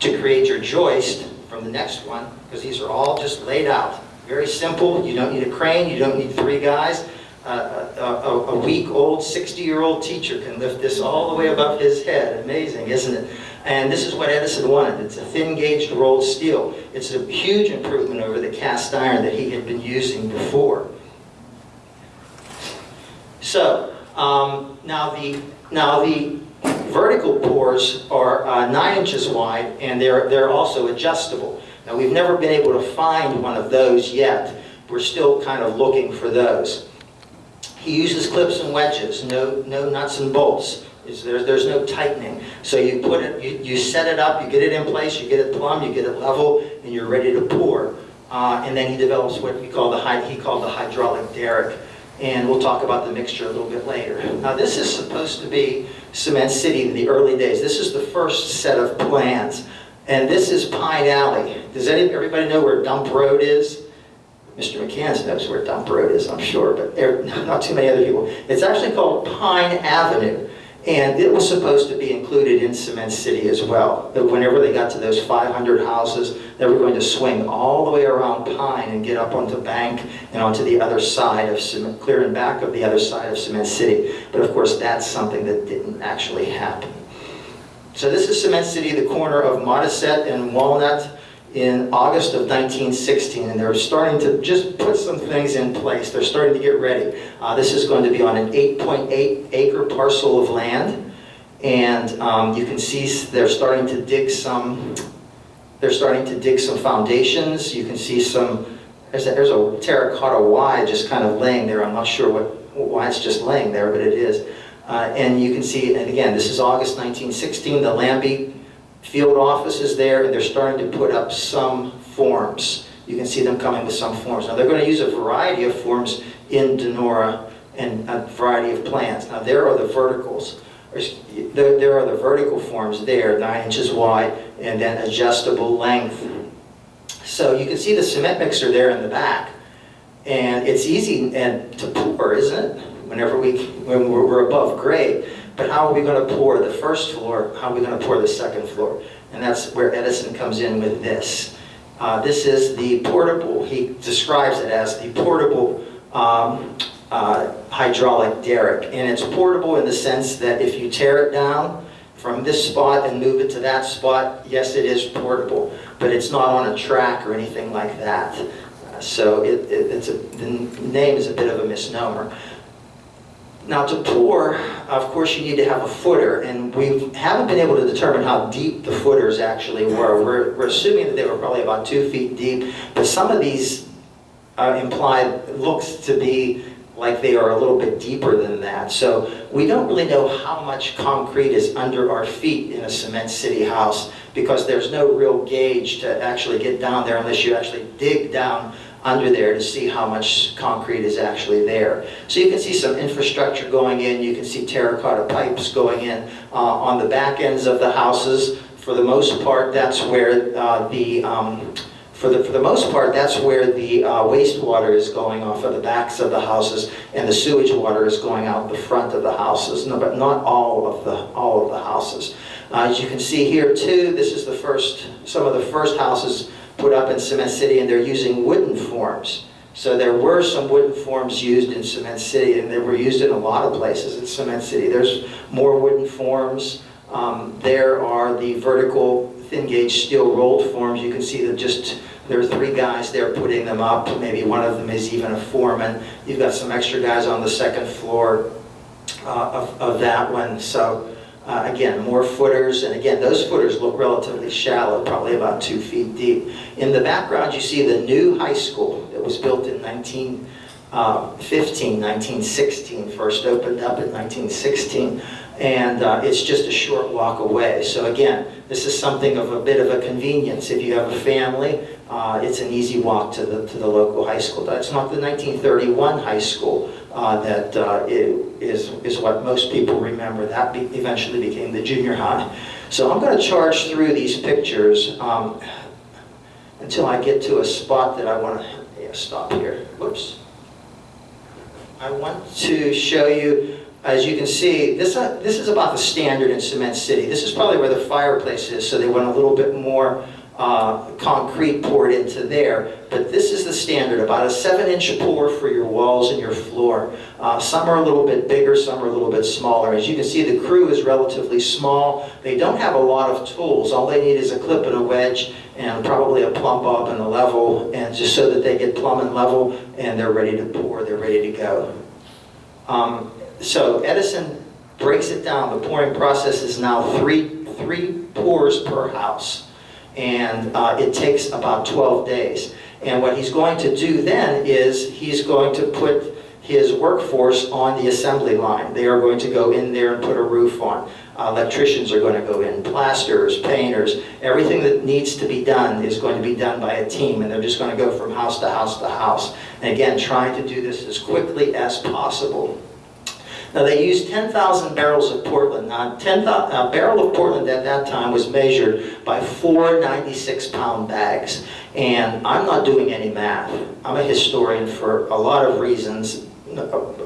to create your joist from the next one, because these are all just laid out. Very simple, you don't need a crane, you don't need three guys. Uh, A, a- a week-old, 60-year-old teacher can lift this all the way above his head. Amazing, isn't it? And this is what Edison wanted. It's a thin-gauged rolled steel. It's a huge improvement over the cast iron that he had been using before. So, um, now the, now the vertical pours are uh, nine inches wide and they're, they're also adjustable. Now we've never been able to find one of those yet. We're still kind of looking for those. He uses clips and wedges, no, no nuts and bolts. Is there, there's no tightening. So you put it, you, you set it up, you get it in place, you get it plumb, you get it level, and you're ready to pour. Uh, and then he develops what we call the, he called the hydraulic derrick. And we'll talk about the mixture a little bit later. Now this is supposed to be Cement City in the early days. This is the first set of plans. And this is Pine Alley. Does any, everybody know where Dump Road is? Mr. McCann knows where Dump Road is, I'm sure, but there- <laughs> not too many other people. It's actually called Pine Avenue. And it was supposed to be included in Cement City as well. That whenever they got to those 500 houses, they were going to swing all the way around Pine and get up onto Bank and onto the other side of Cement, clear and back of the other side of Cement City. But of course, that's something that didn't actually happen. So this is Cement City, the corner of Modisette and Walnut in August of 1916, and they're starting to just put some things in place. They're starting to get ready. Uh, this is going to be on an 8.8 acre parcel of land, and um, you can see they're starting to dig some. They're starting to dig some foundations. You can see some. There's a, there's a terracotta Y just kind of laying there. I'm not sure what why it's just laying there, but it is. Uh, and you can see, and again, this is August 1916. The Lambie field office is there, and they're starting to put up some forms. You can see them coming with some forms. Now, they're going to use a variety of forms in Donora and a variety of plants. Now, there are the verticals. There there are the vertical forms there, nine inches wide, and then adjustable length. So you can see the cement mixer there in the back. And it's easy and to pour, isn't it? Whenever we, when we're above grade. But how are we gonna pour the first floor, how are we gonna pour the second floor? And that's where Edison comes in with this. Uh, This is the portable, he describes it as the portable um, uh, hydraulic derrick. And it's portable in the sense that if you tear it down from this spot and move it to that spot, yes, it is portable, but it's not on a track or anything like that. Uh, So it, it- it's a, the name is a bit of a misnomer. Now to pour, of course, you need to have a footer, and we haven't been able to determine how deep the footers actually were. We're, we're assuming that they were probably about two feet deep, but some of these uh, implied, looks to be like they are a little bit deeper than that. So we don't really know how much concrete is under our feet in a cement city house because there's no real gauge to actually get down there unless you actually dig down under there to see how much concrete is actually there. So you can see some infrastructure going in, you can see terracotta pipes going in uh, on the back ends of the houses. For the most part, that's where uh, the, um, for the, for the most part, that's where the uh, wastewater is going off of the backs of the houses and the sewage water is going out the front of the houses, no, but not all of the, all of the houses. Uh, As you can see here too, this is the first, some of the first houses put up in Cement City and they're using wooden forms. So there were some wooden forms used in Cement City and they were used in a lot of places in Cement City. There's more wooden forms. Um, There are the vertical thin gauge steel rolled forms. You can see that just, there are three guys there putting them up. Maybe one of them is even a foreman. You've got some extra guys on the second floor uh, of, of that one. So uh, again, more footers, and again, those footers look relatively shallow, probably about two feet deep. In the background, you see the new high school that was built in 1915, 1916, first opened up in 1916, and uh, it's just a short walk away. So again, this is something of a bit of a convenience. If you have a family, uh, it's an easy walk to the, to the local high school. That's not the 1931 high school uh, that uh, is, is what most people remember. That be- eventually became the junior high. So I'm going to charge through these pictures um, until I get to a spot that I want to yeah, stop here. Whoops. I want to show you, as you can see, this, uh, this is about the standard in Cement City. This is probably where the fireplace is, so they went a little bit more uh, concrete poured into there. But this is the standard, about a seven-inch pour for your walls and your floor. Uh, Some are a little bit bigger, some are a little bit smaller. As you can see, the crew is relatively small. They don't have a lot of tools. All they need is a clip and a wedge and probably a plumb bob and a level, and just so that they get plumb and level, and they're ready to pour, they're ready to go. Um, So Edison breaks it down, the pouring process is now three, three pours per house. And uh, it takes about 12 days. And what he's going to do then is, he's going to put his workforce on the assembly line. They are going to go in there and put a roof on. Uh, Electricians are going to go in, plasters, painters, everything that needs to be done is going to be done by a team, and they're just going to go from house to house to house. And again, trying to do this as quickly as possible. Now, they used 10,000 barrels of Portland. Now, 10, a barrel of Portland at that time was measured by four 96-pound bags. And I'm not doing any math. I'm a historian for a lot of reasons,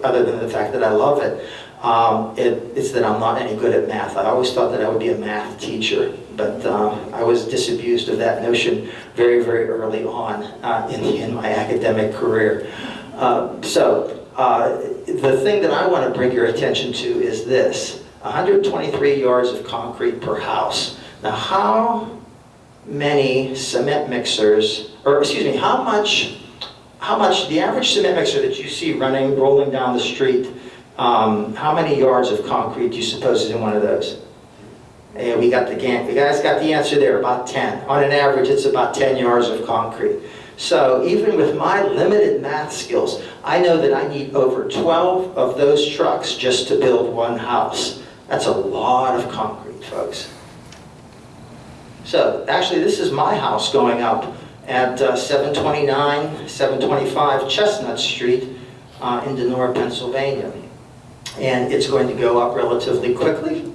other than the fact that I love it. Um, it it's that I'm not any good at math. I always thought that I would be a math teacher, but um, I was disabused of that notion very, very early on uh, in, in my academic career. Uh, so, uh, the thing that I want to bring your attention to is this 123 yards of concrete per house. Now, how many cement mixers, or excuse me, how much, how much, the average cement mixer that you see running, rolling down the street, um, how many yards of concrete do you suppose is in one of those? Yeah, we got the, you guys got the answer there, about 10. On an average, it's about 10 yards of concrete. So even with my limited math skills, I know that I need over 12 of those trucks just to build one house. That's a lot of concrete, folks. So actually, this is my house going up at uh, 729, 725 Chestnut Street uh, in Donora, Pennsylvania. And it's going to go up relatively quickly.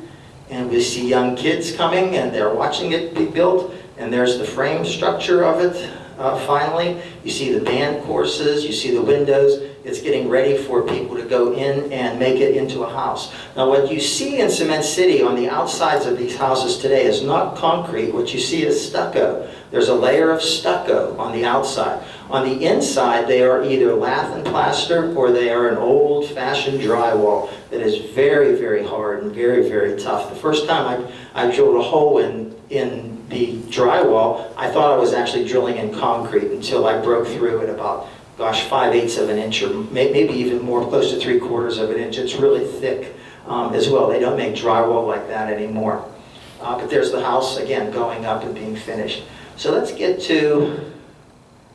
And we see young kids coming and they're watching it be built. And there's the frame structure of it. Uh, finally. You see the band courses, you see the windows. It's getting ready for people to go in and make it into a house. Now, what you see in Cement City on the outsides of these houses today is not concrete. What you see is stucco. There's a layer of stucco on the outside. On the inside, they are either lath and plaster or they are an old-fashioned drywall that is very, very hard and very, very tough. The first time I, I drilled a hole in, in the drywall, I thought I was actually drilling in concrete until I broke through at about, gosh, five eighths of an inch or may, maybe even more, close to three quarters of an inch. It's really thick um, as well. They don't make drywall like that anymore. Uh, but there's the house, again, going up and being finished. So let's get to,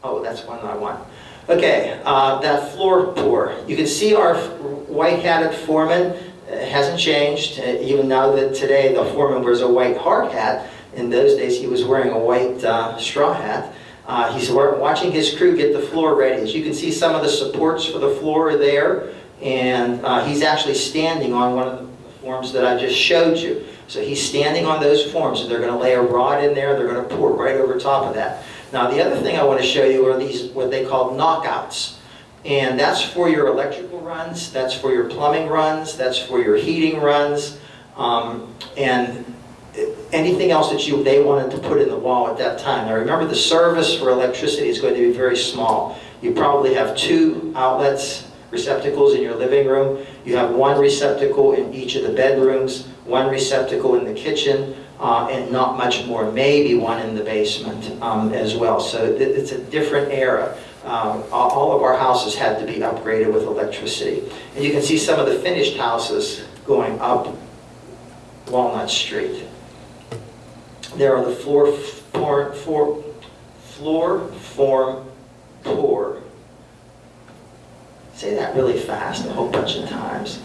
oh, that's one I want. Okay, uh, that floor pour. You can see our white-hatted foreman uh, hasn't changed, uh, even now that today the foreman wears a white hard hat. In those days, he was wearing a white uh, straw hat. Uh, he's watching his crew get the floor ready. As you can see, some of the supports for the floor are there, and uh, he's actually standing on one of the forms that I just showed you. So he's standing on those forms, and they're going to lay a rod in there, they're going to pour right over top of that. Now, the other thing I want to show you are these, what they call knockouts. And that's for your electrical runs, that's for your plumbing runs, that's for your heating runs, um, and anything else that you, they wanted to put in the wall at that time. Now remember, the service for electricity is going to be very small. You probably have two outlets, receptacles in your living room. You have one receptacle in each of the bedrooms, one receptacle in the kitchen, uh, and not much more, maybe one in the basement um, as well. So it's a different era. Um, all of our houses had to be upgraded with electricity. And you can see some of the finished houses going up Walnut Street. There are the floor for, for, floor form pour. Say that really fast a whole bunch of times.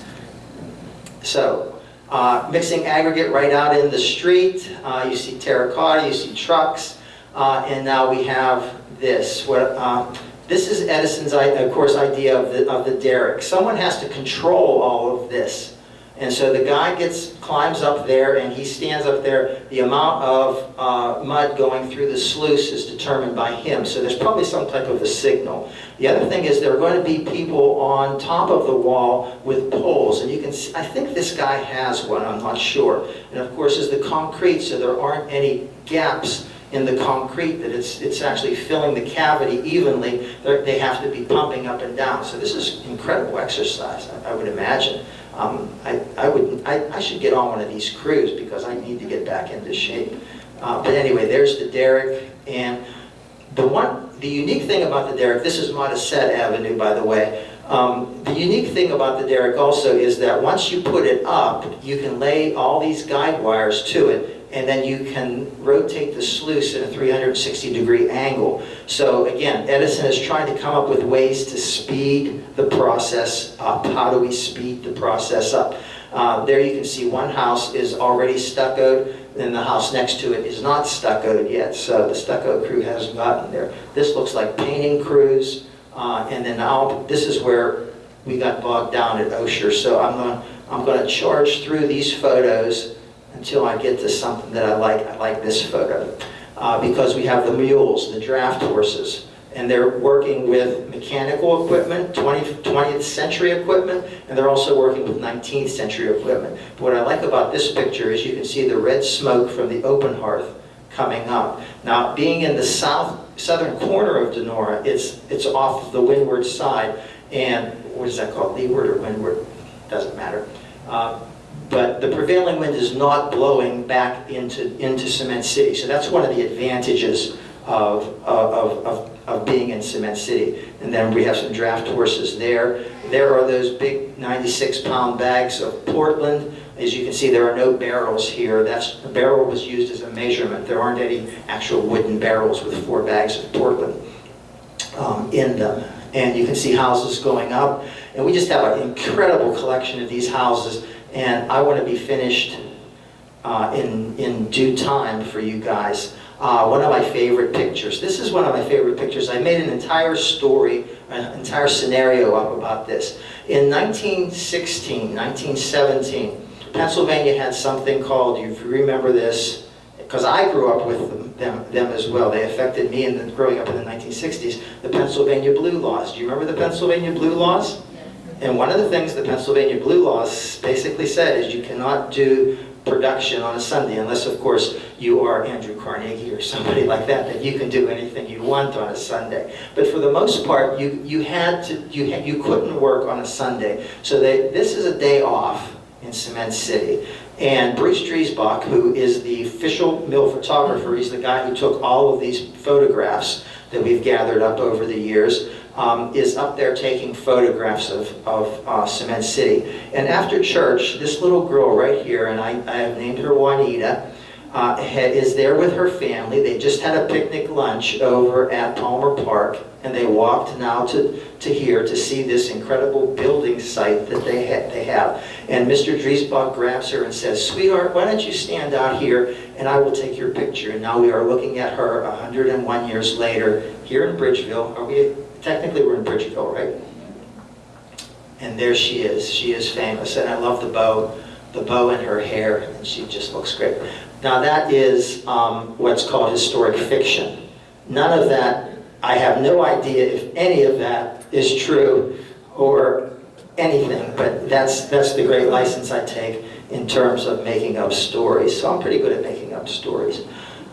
So, uh, mixing aggregate right out in the street. Uh, you see terracotta, you see trucks, uh, and now we have this. What, uh, this is Edison's, of course, idea of the, of the derrick. Someone has to control all of this. And so the guy gets, climbs up there and he stands up there. The amount of uh, mud going through the sluice is determined by him. So there's probably some type of a signal. The other thing is there are going to be people on top of the wall with poles. And you can, see, I think this guy has one, I'm not sure. And of course, it's the concrete, so there aren't any gaps in the concrete that it's, it's actually filling the cavity evenly. They're, they have to be pumping up and down. So this is incredible exercise, I, I would imagine. Um, I, I, would, I, I should get on one of these crews because I need to get back into shape. Uh, but anyway, there's the derrick. And the one, the unique thing about the derrick, this is Modisette Avenue, by the way. Um, the unique thing about the derrick also is that once you put it up, you can lay all these guide wires to it and then you can rotate the sluice in a 360 degree angle. So again, Edison is trying to come up with ways to speed the process up. How do we speed the process up? Uh, there you can see one house is already stuccoed, and the house next to it is not stuccoed yet, so the stucco crew hasn't gotten there. This looks like painting crews, uh, and then now, this is where we got bogged down at Osher, so I'm gonna, I'm gonna charge through these photos until I get to something that I like. I like this photo. Uh, because we have the mules, the draft horses, and they're working with mechanical equipment, 20, 20th century equipment, and they're also working with 19th century equipment. But what I like about this picture is you can see the red smoke from the open hearth coming up. Now, being in the south southern corner of Donora, it's, it's off the windward side, and what is that called, leeward or windward? Doesn't matter. Uh, but the prevailing wind is not blowing back into, into Cement City. So that's one of the advantages of, of, of, of being in Cement City. And then we have some draft horses there. There are those big 96-pound bags of Portland. As you can see, there are no barrels here. That's, the barrel was used as a measurement. There aren't any actual wooden barrels with four bags of Portland um, in them. And you can see houses going up. And we just have an incredible collection of these houses and I want to be finished uh, in, in due time for you guys. Uh, one of my favorite pictures. This is one of my favorite pictures. I made an entire story, an entire scenario up about this. In 1916, 1917, Pennsylvania had something called, you remember this, because I grew up with them, them, them as well. They affected me in the, growing up in the 1960s. The Pennsylvania Blue Laws. Do you remember the Pennsylvania Blue Laws? And one of the things the Pennsylvania Blue Laws basically said is you cannot do production on a Sunday unless, of course, you are Andrew Carnegie or somebody <laughs> like that, that you can do anything you want on a Sunday. But for the most part, you, you had to, you, had, you couldn't work on a Sunday. So they, this is a day off in Cement City. And Bruce Driesbach, who is the official mill photographer, he's the guy who took all of these photographs that we've gathered up over the years, um, is up there taking photographs of, of uh, Cement City. And after church, this little girl right here, and I, I have named her Juanita, uh, is there with her family. They just had a picnic lunch over at Palmer Park, and they walked now to, to here to see this incredible building site that they, ha- they have. And Mr. Driesbach grabs her and says, sweetheart, why don't you stand out here and I will take your picture. And now we are looking at her 101 years later here in Bridgeville. Are we, technically we're in Bridgeville, right? And there she is. She is famous. And I love the bow, the bow in her hair, and she just looks great. Now that is um, what's called historic fiction. None of that, I have no idea if any of that is true or anything, but that's, that's the great license I take in terms of making up stories. So I'm pretty good at making up stories.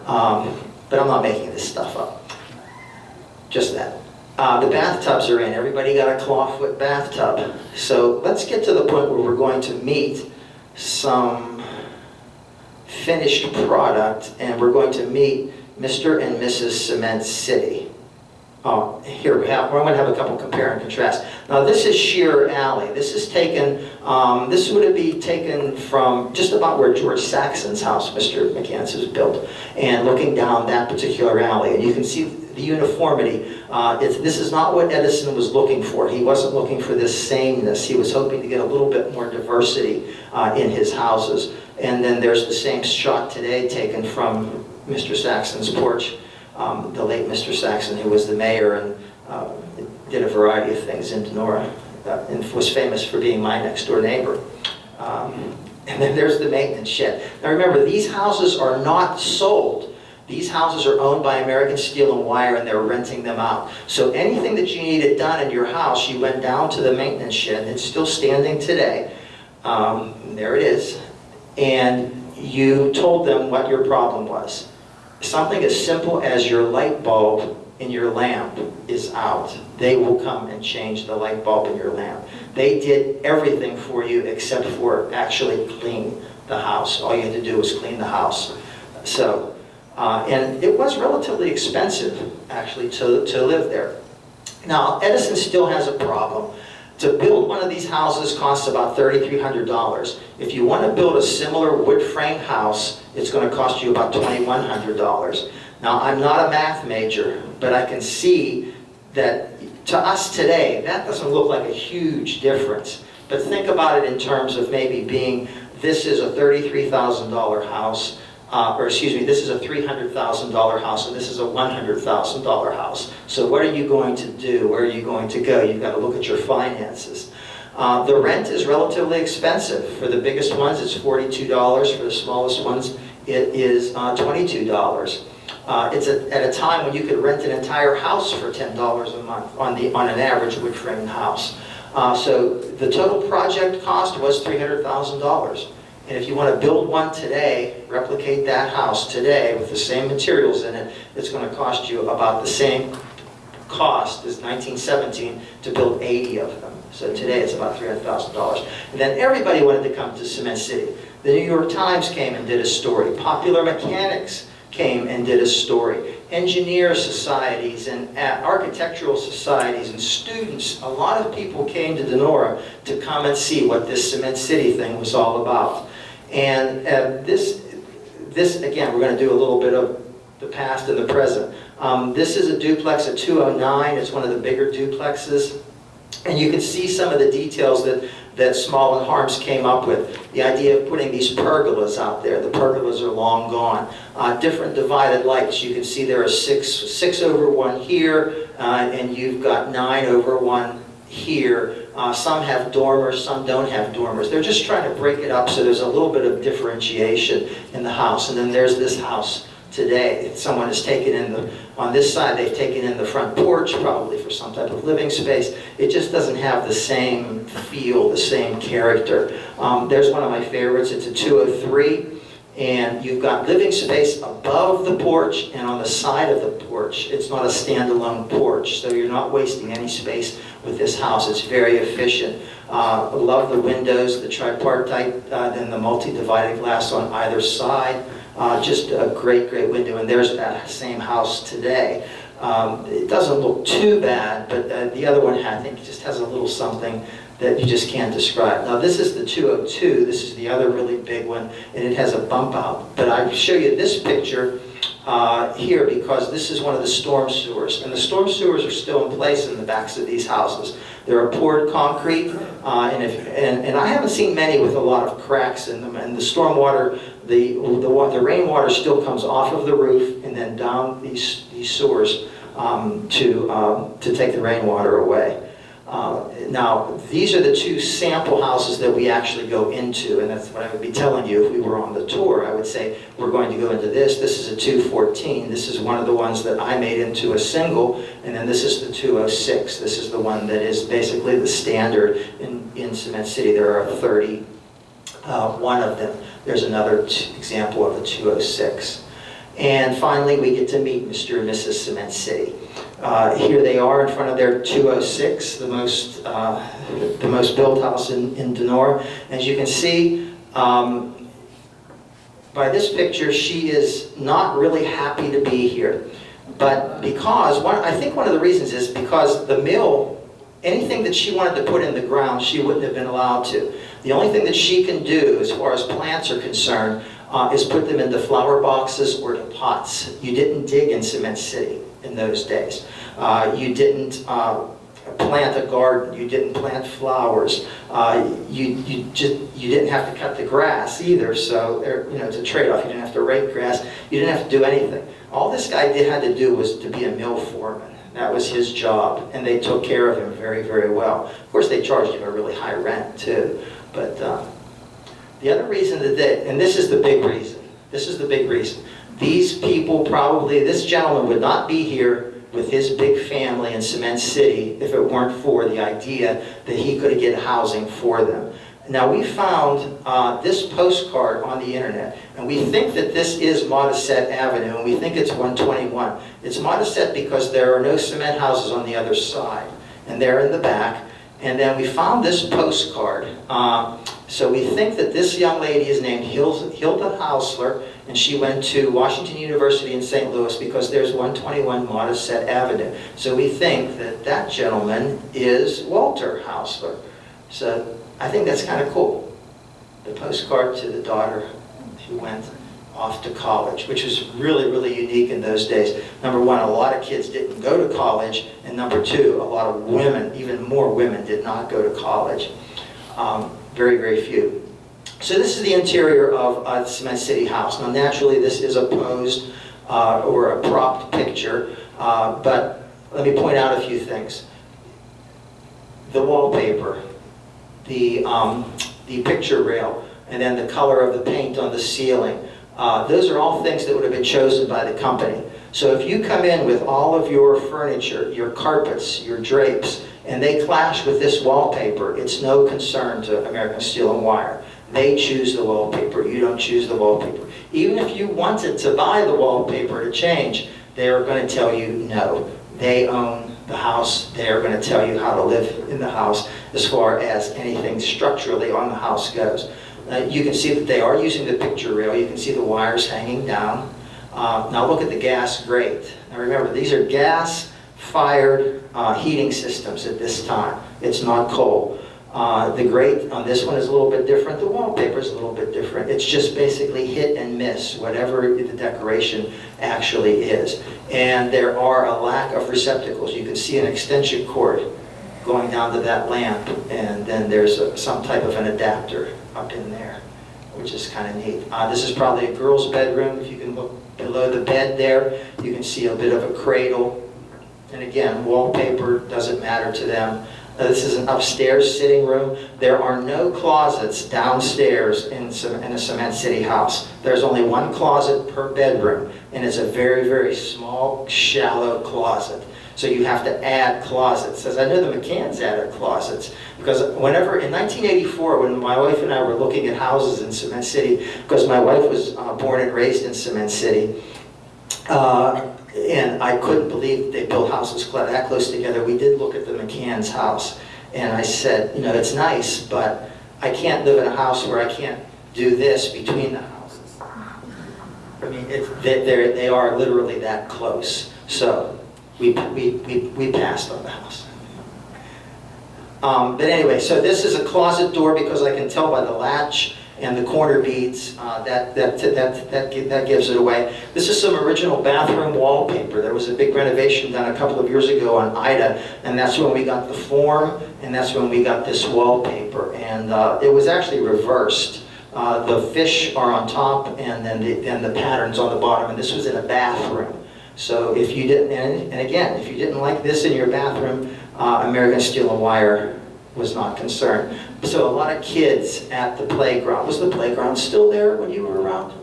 Um, but I'm not making this stuff up. Just that. Uh, the bathtubs are in. Everybody got a clawfoot bathtub. So let's get to the point where we're going to meet some finished product and we're going to meet Mr. and Mrs. Cement City. Oh, here we have, we're going to have a couple compare and contrast. Now this is Shearer Alley. This is taken, um, this would be taken from just about where George Saxon's house, Mr. McCann's, was built, and looking down that particular alley. And you can see the uniformity. Uh, this is not what Edison was looking for. He wasn't looking for this sameness. He was hoping to get a little bit more diversity uh, in his houses. And then there's the same shot today taken from Mr. Saxon's porch. Um, the late Mr. Saxon, who was the mayor and uh, did a variety of things in Donora, uh, and was famous for being my next door neighbor. Um, and then there's the maintenance shed. Now remember, these houses are not sold. These houses are owned by American Steel and Wire and they're renting them out. So anything that you needed done in your house, you went down to the maintenance shed. And it's still standing today. Um, there it is. And you told them what your problem was. Something as simple as your light bulb in your lamp is out. They will come and change the light bulb in your lamp. They did everything for you except for actually clean the house. All you had to do was clean the house. So, uh, and it was relatively expensive, actually, to, to live there. Now, Edison still has a problem. To build one of these houses costs about $3,300. If you want to build a similar wood frame house, it's going to cost you about $2,100. Now, I'm not a math major, but I can see that to us today, that doesn't look like a huge difference. But think about it in terms of maybe being, this is a $33,000 house, uh, or excuse me, this is a $300,000 house and this is a $100,000 house. So what are you going to do? Where are you going to go? You've got to look at your finances. Uh, the rent is relatively expensive. For the biggest ones, it's $42. For the smallest ones, it is uh, $22. Uh, it's a, at a time when you could rent an entire house for $10 a month on, the, on an average wood frame house. Uh, so the total project cost was $300,000. And if you want to build one today, replicate that house today with the same materials in it, it's going to cost you about the same cost as 1917 to build 80 of them. So today it's about $300,000. And then everybody wanted to come to Cement City. The New York Times came and did a story. Popular Mechanics came and did a story. Engineer societies and architectural societies and students, a lot of people came to Donora to come and see what this Cement City thing was all about. And uh, this, this, again, we're going to do a little bit of the past and the present. Um, this is a duplex at 209. It's one of the bigger duplexes. And you can see some of the details that, that Small and Harms came up with. The idea of putting these pergolas out there. The pergolas are long gone. Uh, different divided lights. You can see there are six, six over one here, uh, and you've got nine over one here. Uh, Some have dormers, some don't have dormers. They're just trying to break it up so there's a little bit of differentiation in the house. And then there's this house today. Someone has taken in the, on this side, they've taken in the front porch, probably for some type of living space. It just doesn't have the same feel, the same character. Um, There's one of my favorites, it's a 203. And you've got living space above the porch and on the side of the porch. It's not a standalone porch, so you're not wasting any space with this house. It's very efficient. Uh, Love the windows, the tripartite, uh, then the multi-divided glass on either side. Uh, Just a great, great window, and there's that same house today. Um, It doesn't look too bad, but uh, the other one, I think, just has a little something that you just can't describe. Now, this is the 202, this is the other really big one, and it has a bump out. But I show you this picture uh, here because this is one of the storm sewers. And the storm sewers are still in place in the backs of these houses. They're poured concrete, uh, and, if, and, and I haven't seen many with a lot of cracks in them. And the storm water, the, the, the rainwater still comes off of the roof and then down these, these sewers um, to, um, to take the rainwater away. Uh, Now, these are the two sample houses that we actually go into, and that's what I would be telling you if we were on the tour. I would say, we're going to go into this, this is a 214, this is one of the ones that I made into a single, and then this is the 206. This is the one that is basically the standard in, in Cement City. There are 30, uh, one of them. There's another example of the 206. And finally, we get to meet Mr. and Mrs. Cement City. Uh, Here they are in front of their 206, the most, uh, the most built house in in Donora. As you can see, um, by this picture, she is not really happy to be here. But because, one, I think one of the reasons is because the mill, anything that she wanted to put in the ground, she wouldn't have been allowed to. The only thing that she can do, as far as plants are concerned, uh, is put them into flower boxes or to pots. You didn't dig in Cement City in those days. Uh, You didn't uh, plant a garden, you didn't plant flowers, Uh, you, you just, you didn't have to cut the grass either, so, there- you know, it's a trade-off, you didn't have to rake grass, you didn't have to do anything. All this guy did, had to do was to be a mill foreman. That was his job, and they took care of him very, very well. Of course, they charged him a really high rent too, but uh, the other reason that they, and this is the big reason, this is the big reason. These people probably, this gentleman would not be here with his big family in Cement City if it weren't for the idea that he could get housing for them. Now, we found uh, this postcard on the internet, and we think that this is Modisette Avenue, and we think it's 121. It's Modisette because there are no cement houses on the other side, and they're in the back. And then we found this postcard. Uh, So we think that this young lady is named Hilda Hausler, and she went to Washington University in St. Louis because there's 121 Modisette Avenue. So we think that that gentleman is Walter Hausler. So I think that's kind of cool. The postcard to the daughter who went off to college, which was really, really unique in those days. Number one, a lot of kids didn't go to college, and number two, a lot of women, even more women, did not go to college. Um, Very, very few. So this is the interior of uh, Cement City House. Now naturally, this is a posed uh, or a propped picture, uh, but let me point out a few things. The wallpaper, the, um, the picture rail, and then the color of the paint on the ceiling. Uh, Those are all things that would have been chosen by the company. So if you come in with all of your furniture, your carpets, your drapes, and they clash with this wallpaper, it's no concern to American Steel and Wire. They choose the wallpaper, you don't choose the wallpaper. Even if you wanted to buy the wallpaper to change, they are going to tell you no. They own the house, they are going to tell you how to live in the house as far as anything structurally on the house goes. Uh, You can see that they are using the picture rail, you can see the wires hanging down. Uh, Now look at the gas grate. Now remember, these are gas-fired uh, heating systems at this time. It's not coal. Uh, The grate on this one is a little bit different, the wallpaper is a little bit different. It's just basically hit and miss, whatever the decoration actually is. And there are a lack of receptacles. You can see an extension cord going down to that lamp, and then there's a- some type of an adapter up in there, which is kind of neat. Uh, This is probably a girl's bedroom. If you can look below the bed there, you can see a bit of a cradle. And again, wallpaper doesn't matter to them. Uh, This is an upstairs sitting room. There are no closets downstairs in ce- in a Cement City house. There's only one closet per bedroom, and it's a very, very small, shallow closet. So you have to add closets. As I know the McCanns added closets, because whenever, in 1984, when my wife and I were looking at houses in Cement City, because my wife was uh, born and raised in Cement City, uh, and I couldn't believe they built houses that close together. We did look at the McCann's house, and I said, you know, it's nice, but I can't live in a house where I can't do this between the houses. I mean, it, they, they are literally that close. So we, we, we, we passed on the house. Um, but anyway, so this is a closet door because I can tell by the latch and the corner beads, uh, that, that, that, that, that gives it away. This is some original bathroom wallpaper. There was a big renovation done a couple of years ago on Ida, and that's when we got the form, and that's when we got this wallpaper. And uh, it was actually reversed. Uh, The fish are on top, and then the, then the pattern's on the bottom, and this was in a bathroom. So if you didn't, and and again, if you didn't like this in your bathroom, uh, American Steel and Wire was not concerned. So a lot of kids at the playground, was the playground still there when you were around?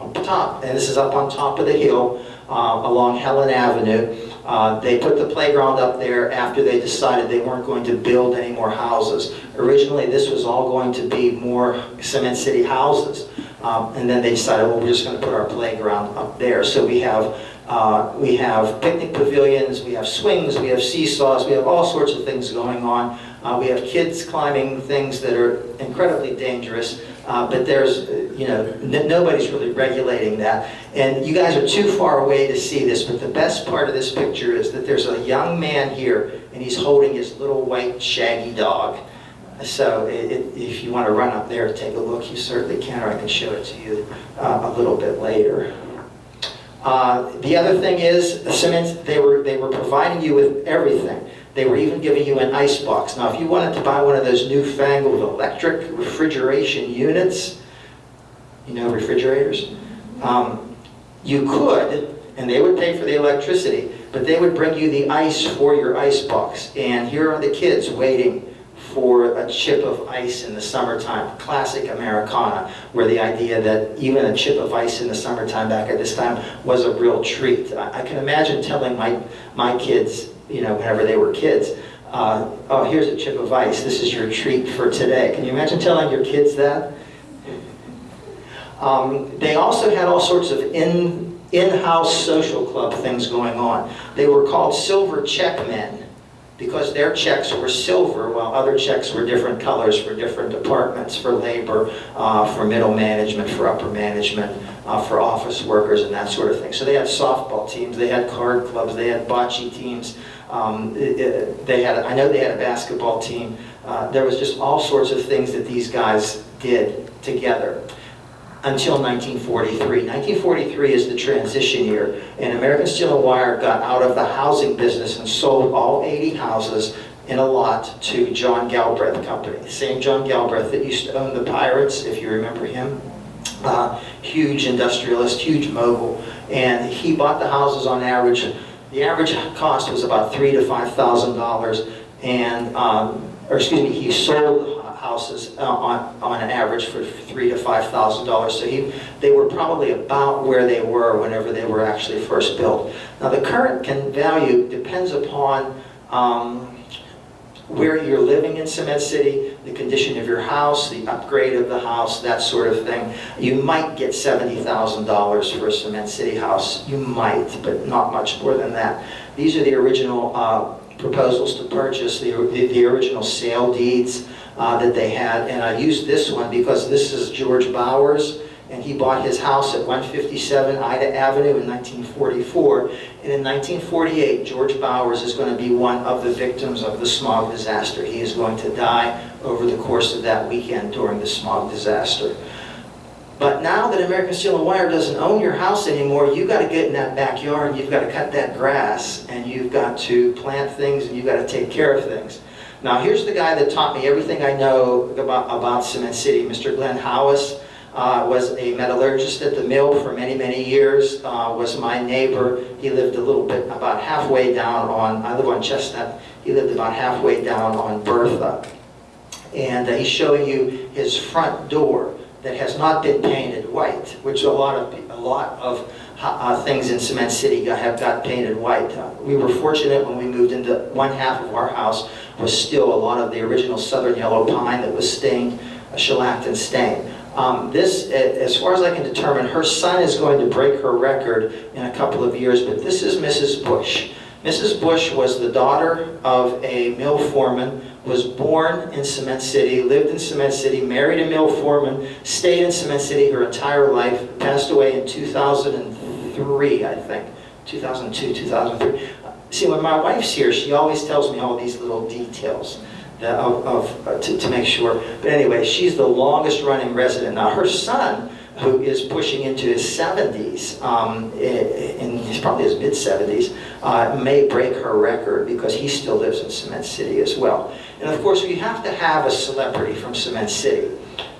Up top, and this is up on top of the hill uh, along Helen Avenue. Uh, They put the playground up there after they decided they weren't going to build any more houses. Originally, this was all going to be more Cement City houses. Um, And then they decided, well, we're just going to put our playground up there. So we have, uh, we have picnic pavilions, we have swings, we have seesaws, we have all sorts of things going on. Uh, We have kids climbing things that are incredibly dangerous, uh, but there's, uh, you know, nobody's really regulating that. And you guys are too far away to see this, but the best part of this picture is that there's a young man here, and he's holding his little white shaggy dog. So i- i- if you want to run up there and take a look, you certainly can, or I can show it to you uh, a little bit later. Uh, The other thing is, the cement, they were, they were providing you with everything. They were even giving you an ice box. Now, if you wanted to buy one of those newfangled electric refrigeration units, you know refrigerators, um, you could, and they would pay for the electricity, but they would bring you the ice for your ice box. And here are the kids waiting for a chip of ice in the summertime, classic Americana, where the idea that even a chip of ice in the summertime back at this time was a real treat. I, I can imagine telling my, my kids, you know, whenever they were kids, uh, oh, here's a chip of ice, this is your treat for today. Can you imagine telling your kids that? Um, They also had all sorts of in, in-house social club things going on. They were called silver check men because their checks were silver while other checks were different colors for different departments, for labor, uh, for middle management, for upper management, uh, for office workers and that sort of thing. So they had softball teams, they had card clubs, they had bocce teams. Um, They had, I know they had a basketball team. Uh, There was just all sorts of things that these guys did together until 1943. 1943 is the transition year, and American Steel and Wire got out of the housing business and sold all 80 houses in a lot to John Galbreath Company. The same John Galbreath that used to own the Pirates, if you remember him. Uh, Huge industrialist, huge mogul, and he bought the houses on average, the average cost was about three to $5,000, and, um, or excuse me, he sold houses uh, on, on an average for three to five thousand dollars. So he, they were probably about where they were whenever they were actually first built. Now the current can value depends upon um, where you're living in Cement City, the condition of your house, the upgrade of the house, that sort of thing. You might get seventy thousand dollars for a Cement City house. You might, but not much more than that. These are the original uh, proposals to purchase, the, the, the original sale deeds uh, that they had. And I used this one because this is George Bowers, and he bought his house at 157 Ida Avenue in 1944. And in 1948, George Bowers is going to be one of the victims of the smog disaster. He is going to die over the course of that weekend during the smog disaster. But now that American Steel and Wire doesn't own your house anymore, you've got to get in that backyard, you've got to cut that grass, and you've got to plant things, and you've got to take care of things. Now, here's the guy that taught me everything I know about, about Cement City, Mr. Glenn Howes. Uh, was a metallurgist at the mill for many, many years, uh, was my neighbor. He lived a little bit, about halfway down on, I live on Chestnut, he lived about halfway down on Bertha. And uh, he's showing you his front door that has not been painted white, which a lot of, a lot of uh, things in Cement City have got painted white. Uh, We were fortunate when we moved into, one half of our house was still a lot of the original southern yellow pine that was stained, uh, shellacked and stained. Um, This, as far as I can determine, her son is going to break her record in a couple of years, but this is Mrs. Bush. Mrs. Bush was the daughter of a mill foreman, was born in Cement City, lived in Cement City, married a mill foreman, stayed in Cement City her entire life, passed away in 2003, I think, 2002, 2003. See, when my wife's here, she always tells me all these little details that- of, uh, to, to make sure. But anyway, she's the longest running resident. Now, her son, who is pushing into his 70s, um, in, he's probably his mid 70s, uh, may break her record because he still lives in Cement City as well. And of course, we have to have a celebrity from Cement City.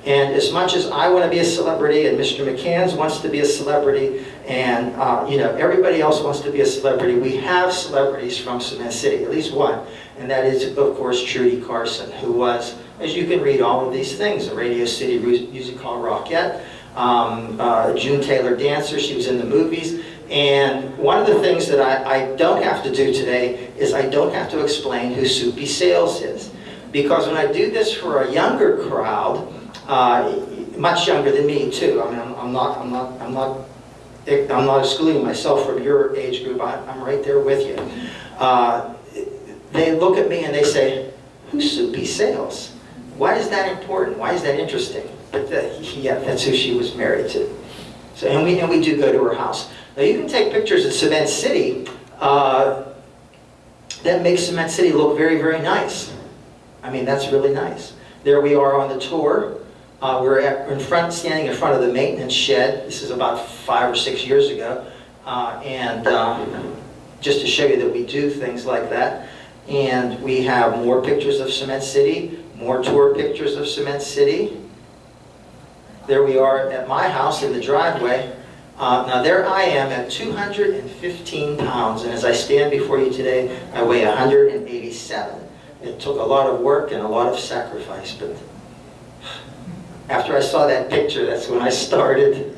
And as much as I want to be a celebrity, and Mr. McCann's wants to be a celebrity, and uh, you know everybody else wants to be a celebrity, we have celebrities from Cement City, at least one, and that is of course Trudy Carson, who was, as you can read all of these things, a Radio City Music Hall Rockette, um, uh, June Taylor Dancer, she was in the movies, and one of the things that I, I don't have to do today is I don't have to explain who Soupy Sales is. Because when I do this for a younger crowd, uh, much younger than me too, I mean, I'm, I'm not, I'm not, I'm not, I'm not excluding myself from your age group, I, I'm right there with you. Uh, they look at me and they say, who's Soupy Sales? Why is that important? Why is that interesting? But the, yeah, that's who she was married to. So, and we, and we do go to her house. Now you can take pictures of Cement City, uh, that makes Cement City look very, very nice. I mean, that's really nice. There we are on the tour. Uh, we're at, in front, standing in front of the maintenance shed. This is about five or six years ago. Uh, and um, just to show you that we do things like that. And we have more pictures of Cement City, more tour pictures of Cement City. There we are at my house in the driveway. Uh, now there I am at 215 pounds, and as I stand before you today, I weigh 187. It took a lot of work and a lot of sacrifice, but after I saw that picture, that's when I started.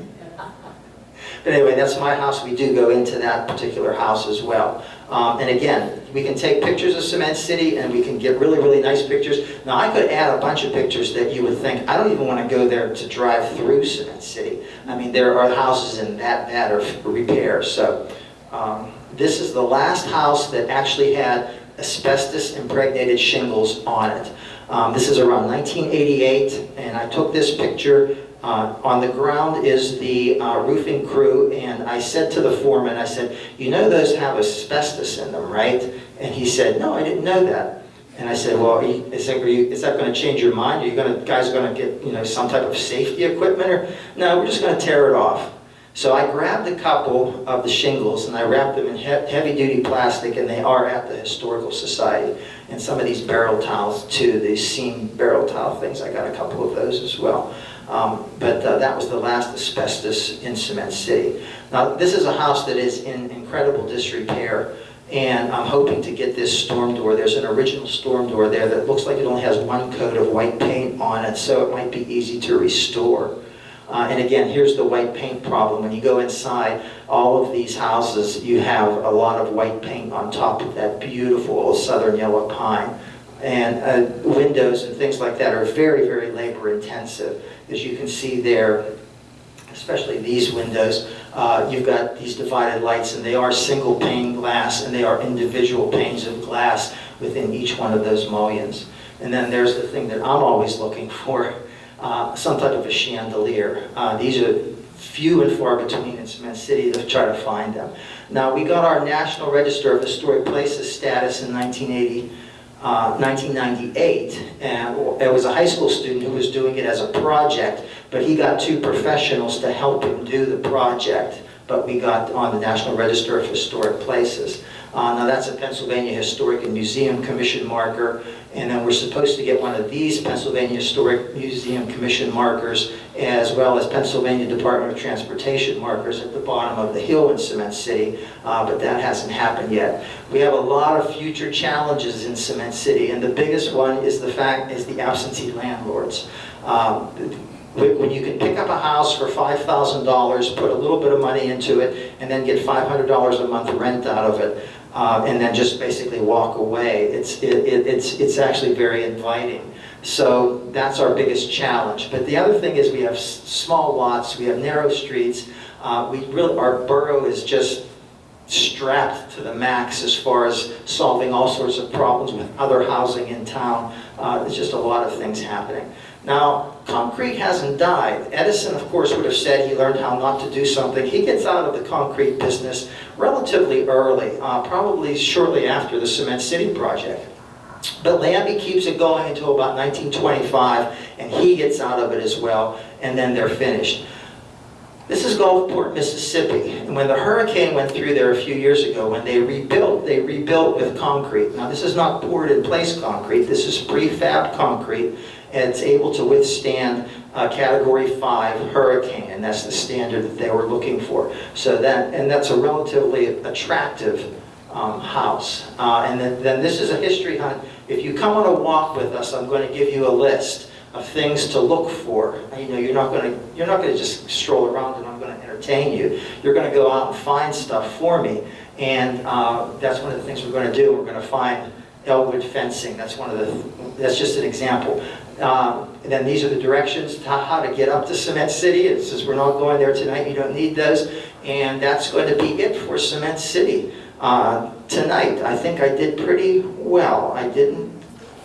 But anyway, that's my house. We do go into that particular house as well. Um, and again, we can take pictures of Cement City and we can get really, really nice pictures. Now, I could add a bunch of pictures that you would think, I don't even want to go there to drive through Cement City. I mean, there are houses in that bad of repair. So um, this is the last house that actually had asbestos impregnated shingles on it. Um, this is around 1988, and I took this picture. Uh, on the ground is the uh, roofing crew, and I said to the foreman, I said, you know those have asbestos in them, right? And he said, no, I didn't know that. And I said, well, you- is that, you, is that going to change your mind? Are you to, guys going to get, you know, some type of safety equipment? Or no, we're just going to tear it off. So I grabbed a couple of the shingles and I wrapped them in he- heavy-duty plastic, and they are at the Historical Society. And some of these barrel tiles too, these seam barrel tile things, I got a couple of those as well. Um, but uh, that was the last asbestos in Cement City. Now, this is a house that is in incredible disrepair, and I'm hoping to get this storm door. There's an original storm door there that looks like it only has one coat of white paint on it, so it might be easy to restore. Uh, and again, here's the white paint problem. When you go inside all of these houses, you have a lot of white paint on top of that beautiful southern yellow pine. And uh, windows and things like that are very, very labor intensive. As you can see there, especially these windows, uh, you've got these divided lights and they are single pane glass and they are individual panes of glass within each one of those mullions. And then there's the thing that I'm always looking for, uh, some type of a chandelier. Uh, these are few and far between in Cement City to try to find them. Now, we got our National Register of Historic Places status in 1980, uh, 1998, and it was a high school student who was doing it as a project, but he got two professionals to help him do the project, but we got on the National Register of Historic Places. Uh, Now, that's a Pennsylvania Historic and Museum Commission marker, and then we're supposed to get one of these Pennsylvania Historic Museum Commission markers, as well as Pennsylvania Department of Transportation markers at the bottom of the hill in Cement City, uh, but that hasn't happened yet. We have a lot of future challenges in Cement City, and the biggest one is the fact, is the absentee landlords. Um, when when you can pick up a house for $5,000, put a little bit of money into it, and then get $500 a month rent out of it, uh, and then just basically walk away, it's, it, it- it's, it's actually very inviting. So that's our biggest challenge. But the other thing is we have small lots, we have narrow streets, uh, we really, our borough is just strapped to the max as far as solving all sorts of problems with other housing in town. Uh, There's just a lot of things happening. Now, concrete hasn't died. Edison, of course, would have said he learned how not to do something. He gets out of the concrete business relatively early, uh, probably shortly after the Cement City project. But Lambie keeps it going until about 1925, and he gets out of it as well, and then they're finished. This is Gulfport, Mississippi, and when the hurricane went through there a few years ago, when they rebuilt, they rebuilt with concrete. Now, this is not poured-in-place concrete, this is prefab concrete, and it's able to withstand a Category 5 hurricane, and that's the standard that they were looking for. So that, and that's a relatively attractive um, house. Uh, And then, then this is a history hunt. If you come on a walk with us, I'm going to give you a list of things to look for. You know, you're not going to, you're not going to just stroll around and I'm going to entertain you. You're going to go out and find stuff for me. And uh, that's one of the things we're going to do. We're going to find Ellwood fencing. That's one of the, that's just an example. Um, And then these are the directions to how to get up to Cement City. It says we're not going there tonight, you don't need those. And that's going to be it for Cement City uh, tonight. I think I did pretty well. I didn't,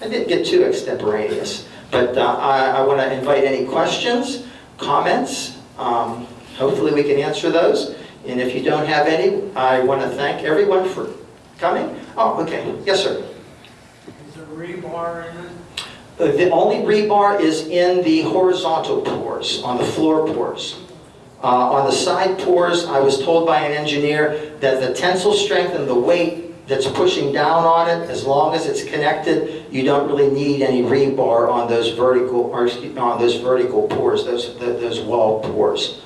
I didn't get too extemporaneous. But uh, I, I want to invite any questions, comments. Um, Hopefully we can answer those. And if you don't have any, I want to thank everyone for coming. Oh, okay. Yes, sir. Is there rebar in it? Uh, The only rebar is in the horizontal pours, on the floor pours. Uh, On the side pours, I was told by an engineer that the tensile strength and the weight that's pushing down on it, as long as it's connected, you don't really need any rebar on those vertical, or on those vertical pours, those, those wall pours.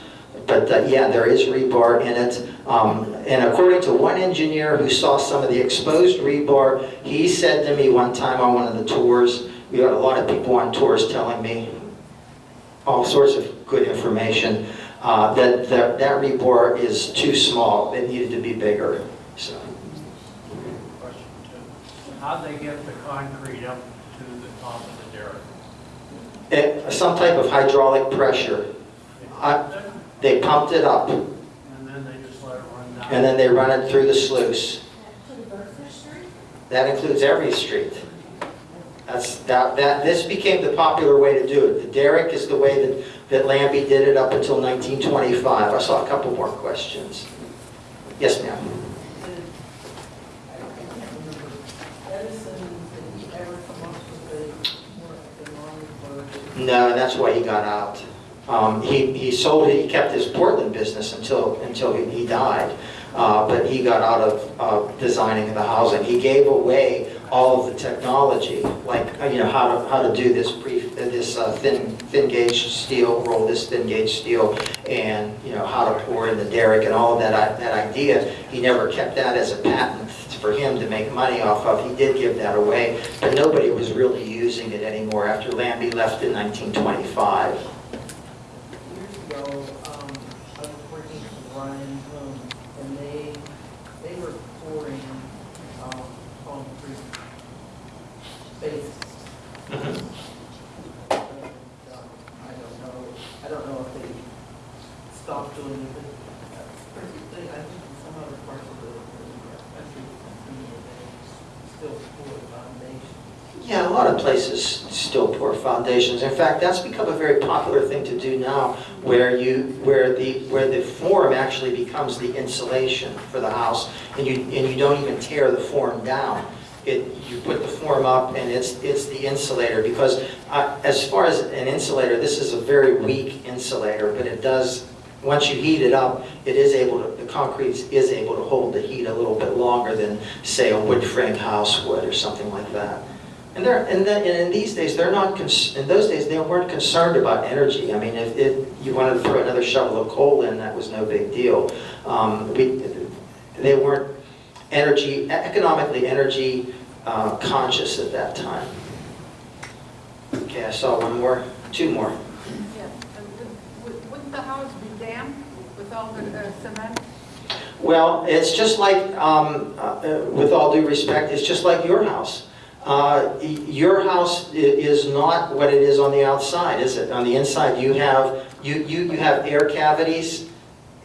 But uh, yeah, there is rebar in it. Um, And according to one engineer who saw some of the exposed rebar, he said to me one time on one of the tours, we got a lot of people on tours telling me all sorts of good information, uh, that that that rebar is too small, it needed to be bigger, so. Question. How'd they get the concrete up to the top of the derrick? It- Some type of hydraulic pressure, They I- they pumped it up, And then they just let it run down? and then they run it through the sluice. That includes every street. That's, that, that, this became the popular way to do it. The derrick is the way that, that Lambie did it up until 1925. I saw a couple more questions. Yes, ma'am. No, that's why he got out. Um, he, he sold it, he kept his Portland business until, until he, he died. Uh, but he got out of, uh, designing the housing. He gave away all of the technology, like, uh, you know, how to, how to do this uh, this uh, thin, thin gauge steel, roll this thin gauge steel, and, you know, how to pour in the derrick and all of that, that idea. He never kept that as a patent for him to make money off of. He did give that away, but nobody was really using it anymore after Lambie left in 1925. Years ago, um, I was working for Ryan Home, and they, they were pouring, um, concrete bases. And, um, I don't know, I don't know if they stopped doing it, but that's pretty, they, I think in some other parts of the, the country, you know, they still pour foundation. Yeah, a lot of places still pour foundations. In fact, that's become a very popular thing to do now, where you, where the, where the form actually becomes the insulation for the house, and you, and you don't even tear the form down. It, you put the form up, and it's, it's the insulator, because uh, as far as an insulator, this is a very weak insulator, but it does once you heat it up, it is able to, the concrete is able to hold the heat a little bit longer than, say, a wood frame house would or something like that. And they're, and then, and in these days, they're not, in those days, they weren't concerned about energy. I mean, if, if you wanted to throw another shovel of coal in, that was no big deal. Um, we, they weren't energy, economically energy uh, conscious at that time. Okay, I saw one more, two more. Yes, would- would- wouldn't the house be damp with all the uh, cement? Well, it's just like, um, uh, with all due respect, it's just like your house. Uh, Your house is not what it is on the outside, is it? On the inside, you have, you, you, you have air cavities,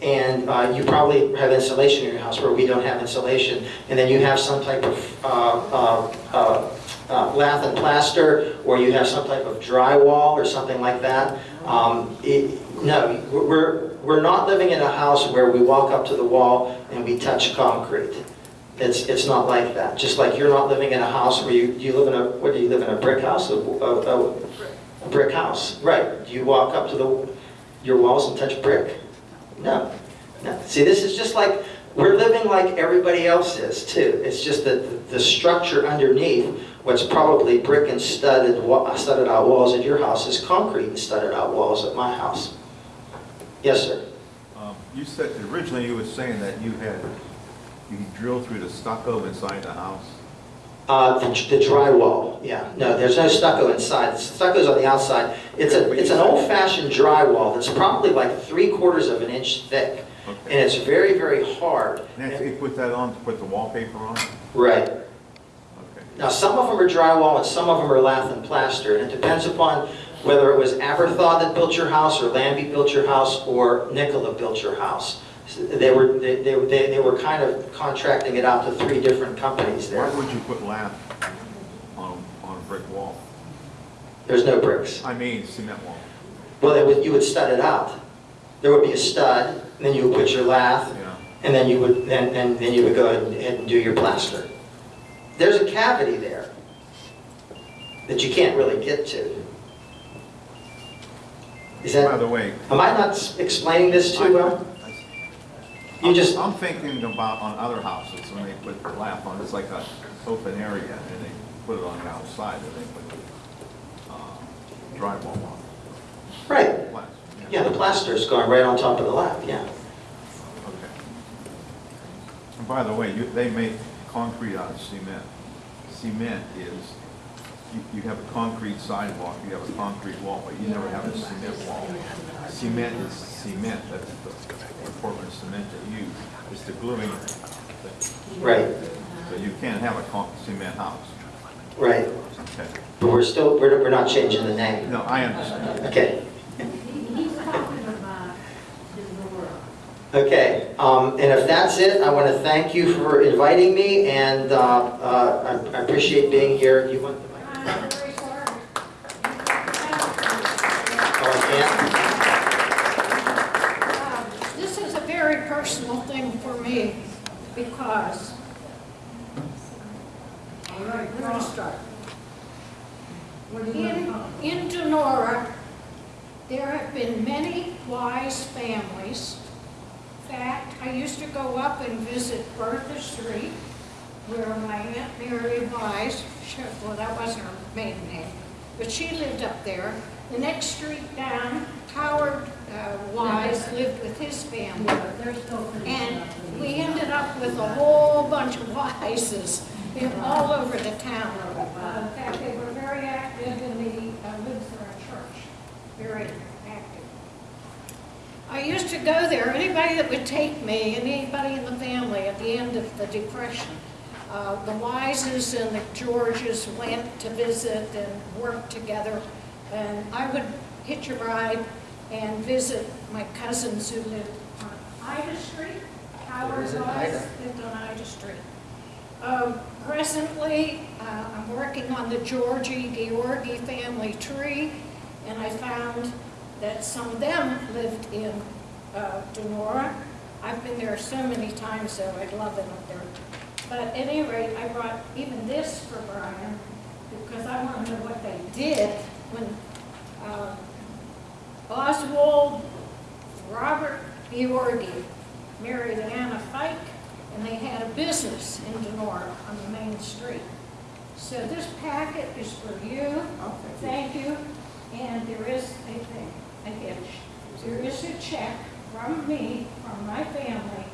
and uh, you probably have insulation in your house where we don't have insulation. And then you have some type of uh, uh, uh, uh, lath and plaster, or you have some type of drywall or something like that. Um, it- No, we're, we're not living in a house where we walk up to the wall and we touch concrete. It's, it's not like that. Just like you're not living in a house where you, you live in a, what do you live in, a brick house? A, a, a- a brick house, right. Do you walk up to the, your walls and touch brick? No, no. See, this is just like, we're living like everybody else is too. It's just that the- structure underneath, what's probably brick and studded, studded out walls at your house is concrete and studded out walls at my house. Yes, sir. Um, You said, originally you were saying that you had, you drill through the stucco inside the house. Uh, the the drywall, yeah. No, there's no stucco inside. The Stucco's on the outside. It's a, it's an old-fashioned drywall that's probably like three quarters of an inch thick. And it's very, very hard. And that's- you put that on to put the wallpaper on? Right. Okay. Now, some of them are drywall and some of them are lath and plaster. And it depends upon whether it was Aberthaw that built your house, or Lambie built your house, or Nicola built your house. So They were, they, they they- were kind of contracting it out to three different companies there. Why would you put lath on, on a brick wall? There's no bricks. I mean cement wall, Well, would, you would stud it out. There would be a stud, and then you would put your lath, know? and then you would, then, and then you would go ahead and- and do your plaster. There's a cavity there that you can't really get to. Is that, By the way. am I not explaining this too well? You just, I'm thinking about on other houses, when they put the lap on, it's like a open area, and they put it on the outside, and they put uh, drywall on. right, yeah, the plaster's going right on top of the lap, yeah. Okay. And by the way, you, they make concrete out of cement. Cement is, you, you have a concrete sidewalk, you have a concrete wall, but you never have a cement wall. Cement is cement, that's the the Portland cement it's the gluing thing. Right, So you can't have a con, cement house. right. Okay. But we're still, we're, we're not changing the name. No, I understand. Okay. He's talking about Okay, um, and if that's it, I want to thank you for inviting me, and uh, uh, I I appreciate being here. You want the mic? I'm very. Oh, I Uh, This is a very personal thing for me because, all right, where to start? In, in Donora, there have been many wise families. In fact, I used to go up and visit Bertha Street, where my Aunt Mary Wise, well, that wasn't her maiden name, but she lived up there. The next street down, Howard uh, Wise lived with his family. And we ended up with a whole bunch of Wises in all over the town. Uh, In fact, they were very active in the uh, Lutheran church, very active. I used to go there, anybody that would take me, and anybody in the family at the end of the Depression. Uh, The Wises and the Georges went to visit and work together, and I would hitch a ride and visit my cousins who lived on Ida Street. Howard Where is it, Wise Ida? lived on Ida Street. Um, Presently, uh, I'm working on the Georgie Georgi family tree, and I found that some of them lived in uh, Donora. I've been there so many times, though, I'd love it up there. But at any rate, I brought even this for Brian, because I want to know what they did when uh, Oswald Robert Biorgi married Anna Fike, and they had a business in Donora on the main street. So this packet is for you. Oh, thank you. Thank you. And there is a thing, a hitch. There is a check from me, from my family,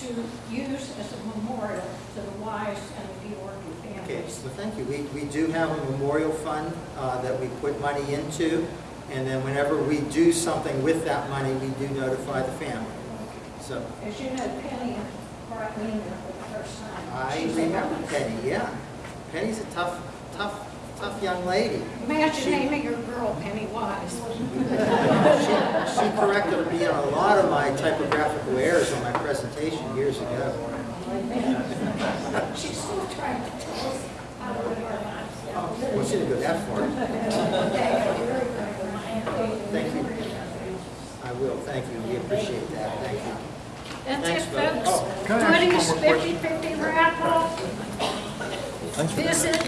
to use as a memorial to the wives and the Okay, families. well, thank you. We, we do have a memorial fund uh, that we put money into, and then whenever we do something with that money, we do notify the family. So, As you know, Penny brought me in the first time. I She's remember. Penny, yeah. Penny's a tough, tough, tough young lady. Imagine She- naming your girl Penny Wise. She she corrected me on a lot of my typographical errors on my presentation years ago. She's still trying to tell us how to live our lives. Oh, want you to go that far. Thank you. I will, thank you. We appreciate that. Thank you. That's Thanks, it, folks. Oh, can I ask you Woody's one more question? fifty-fifty raffle. Visit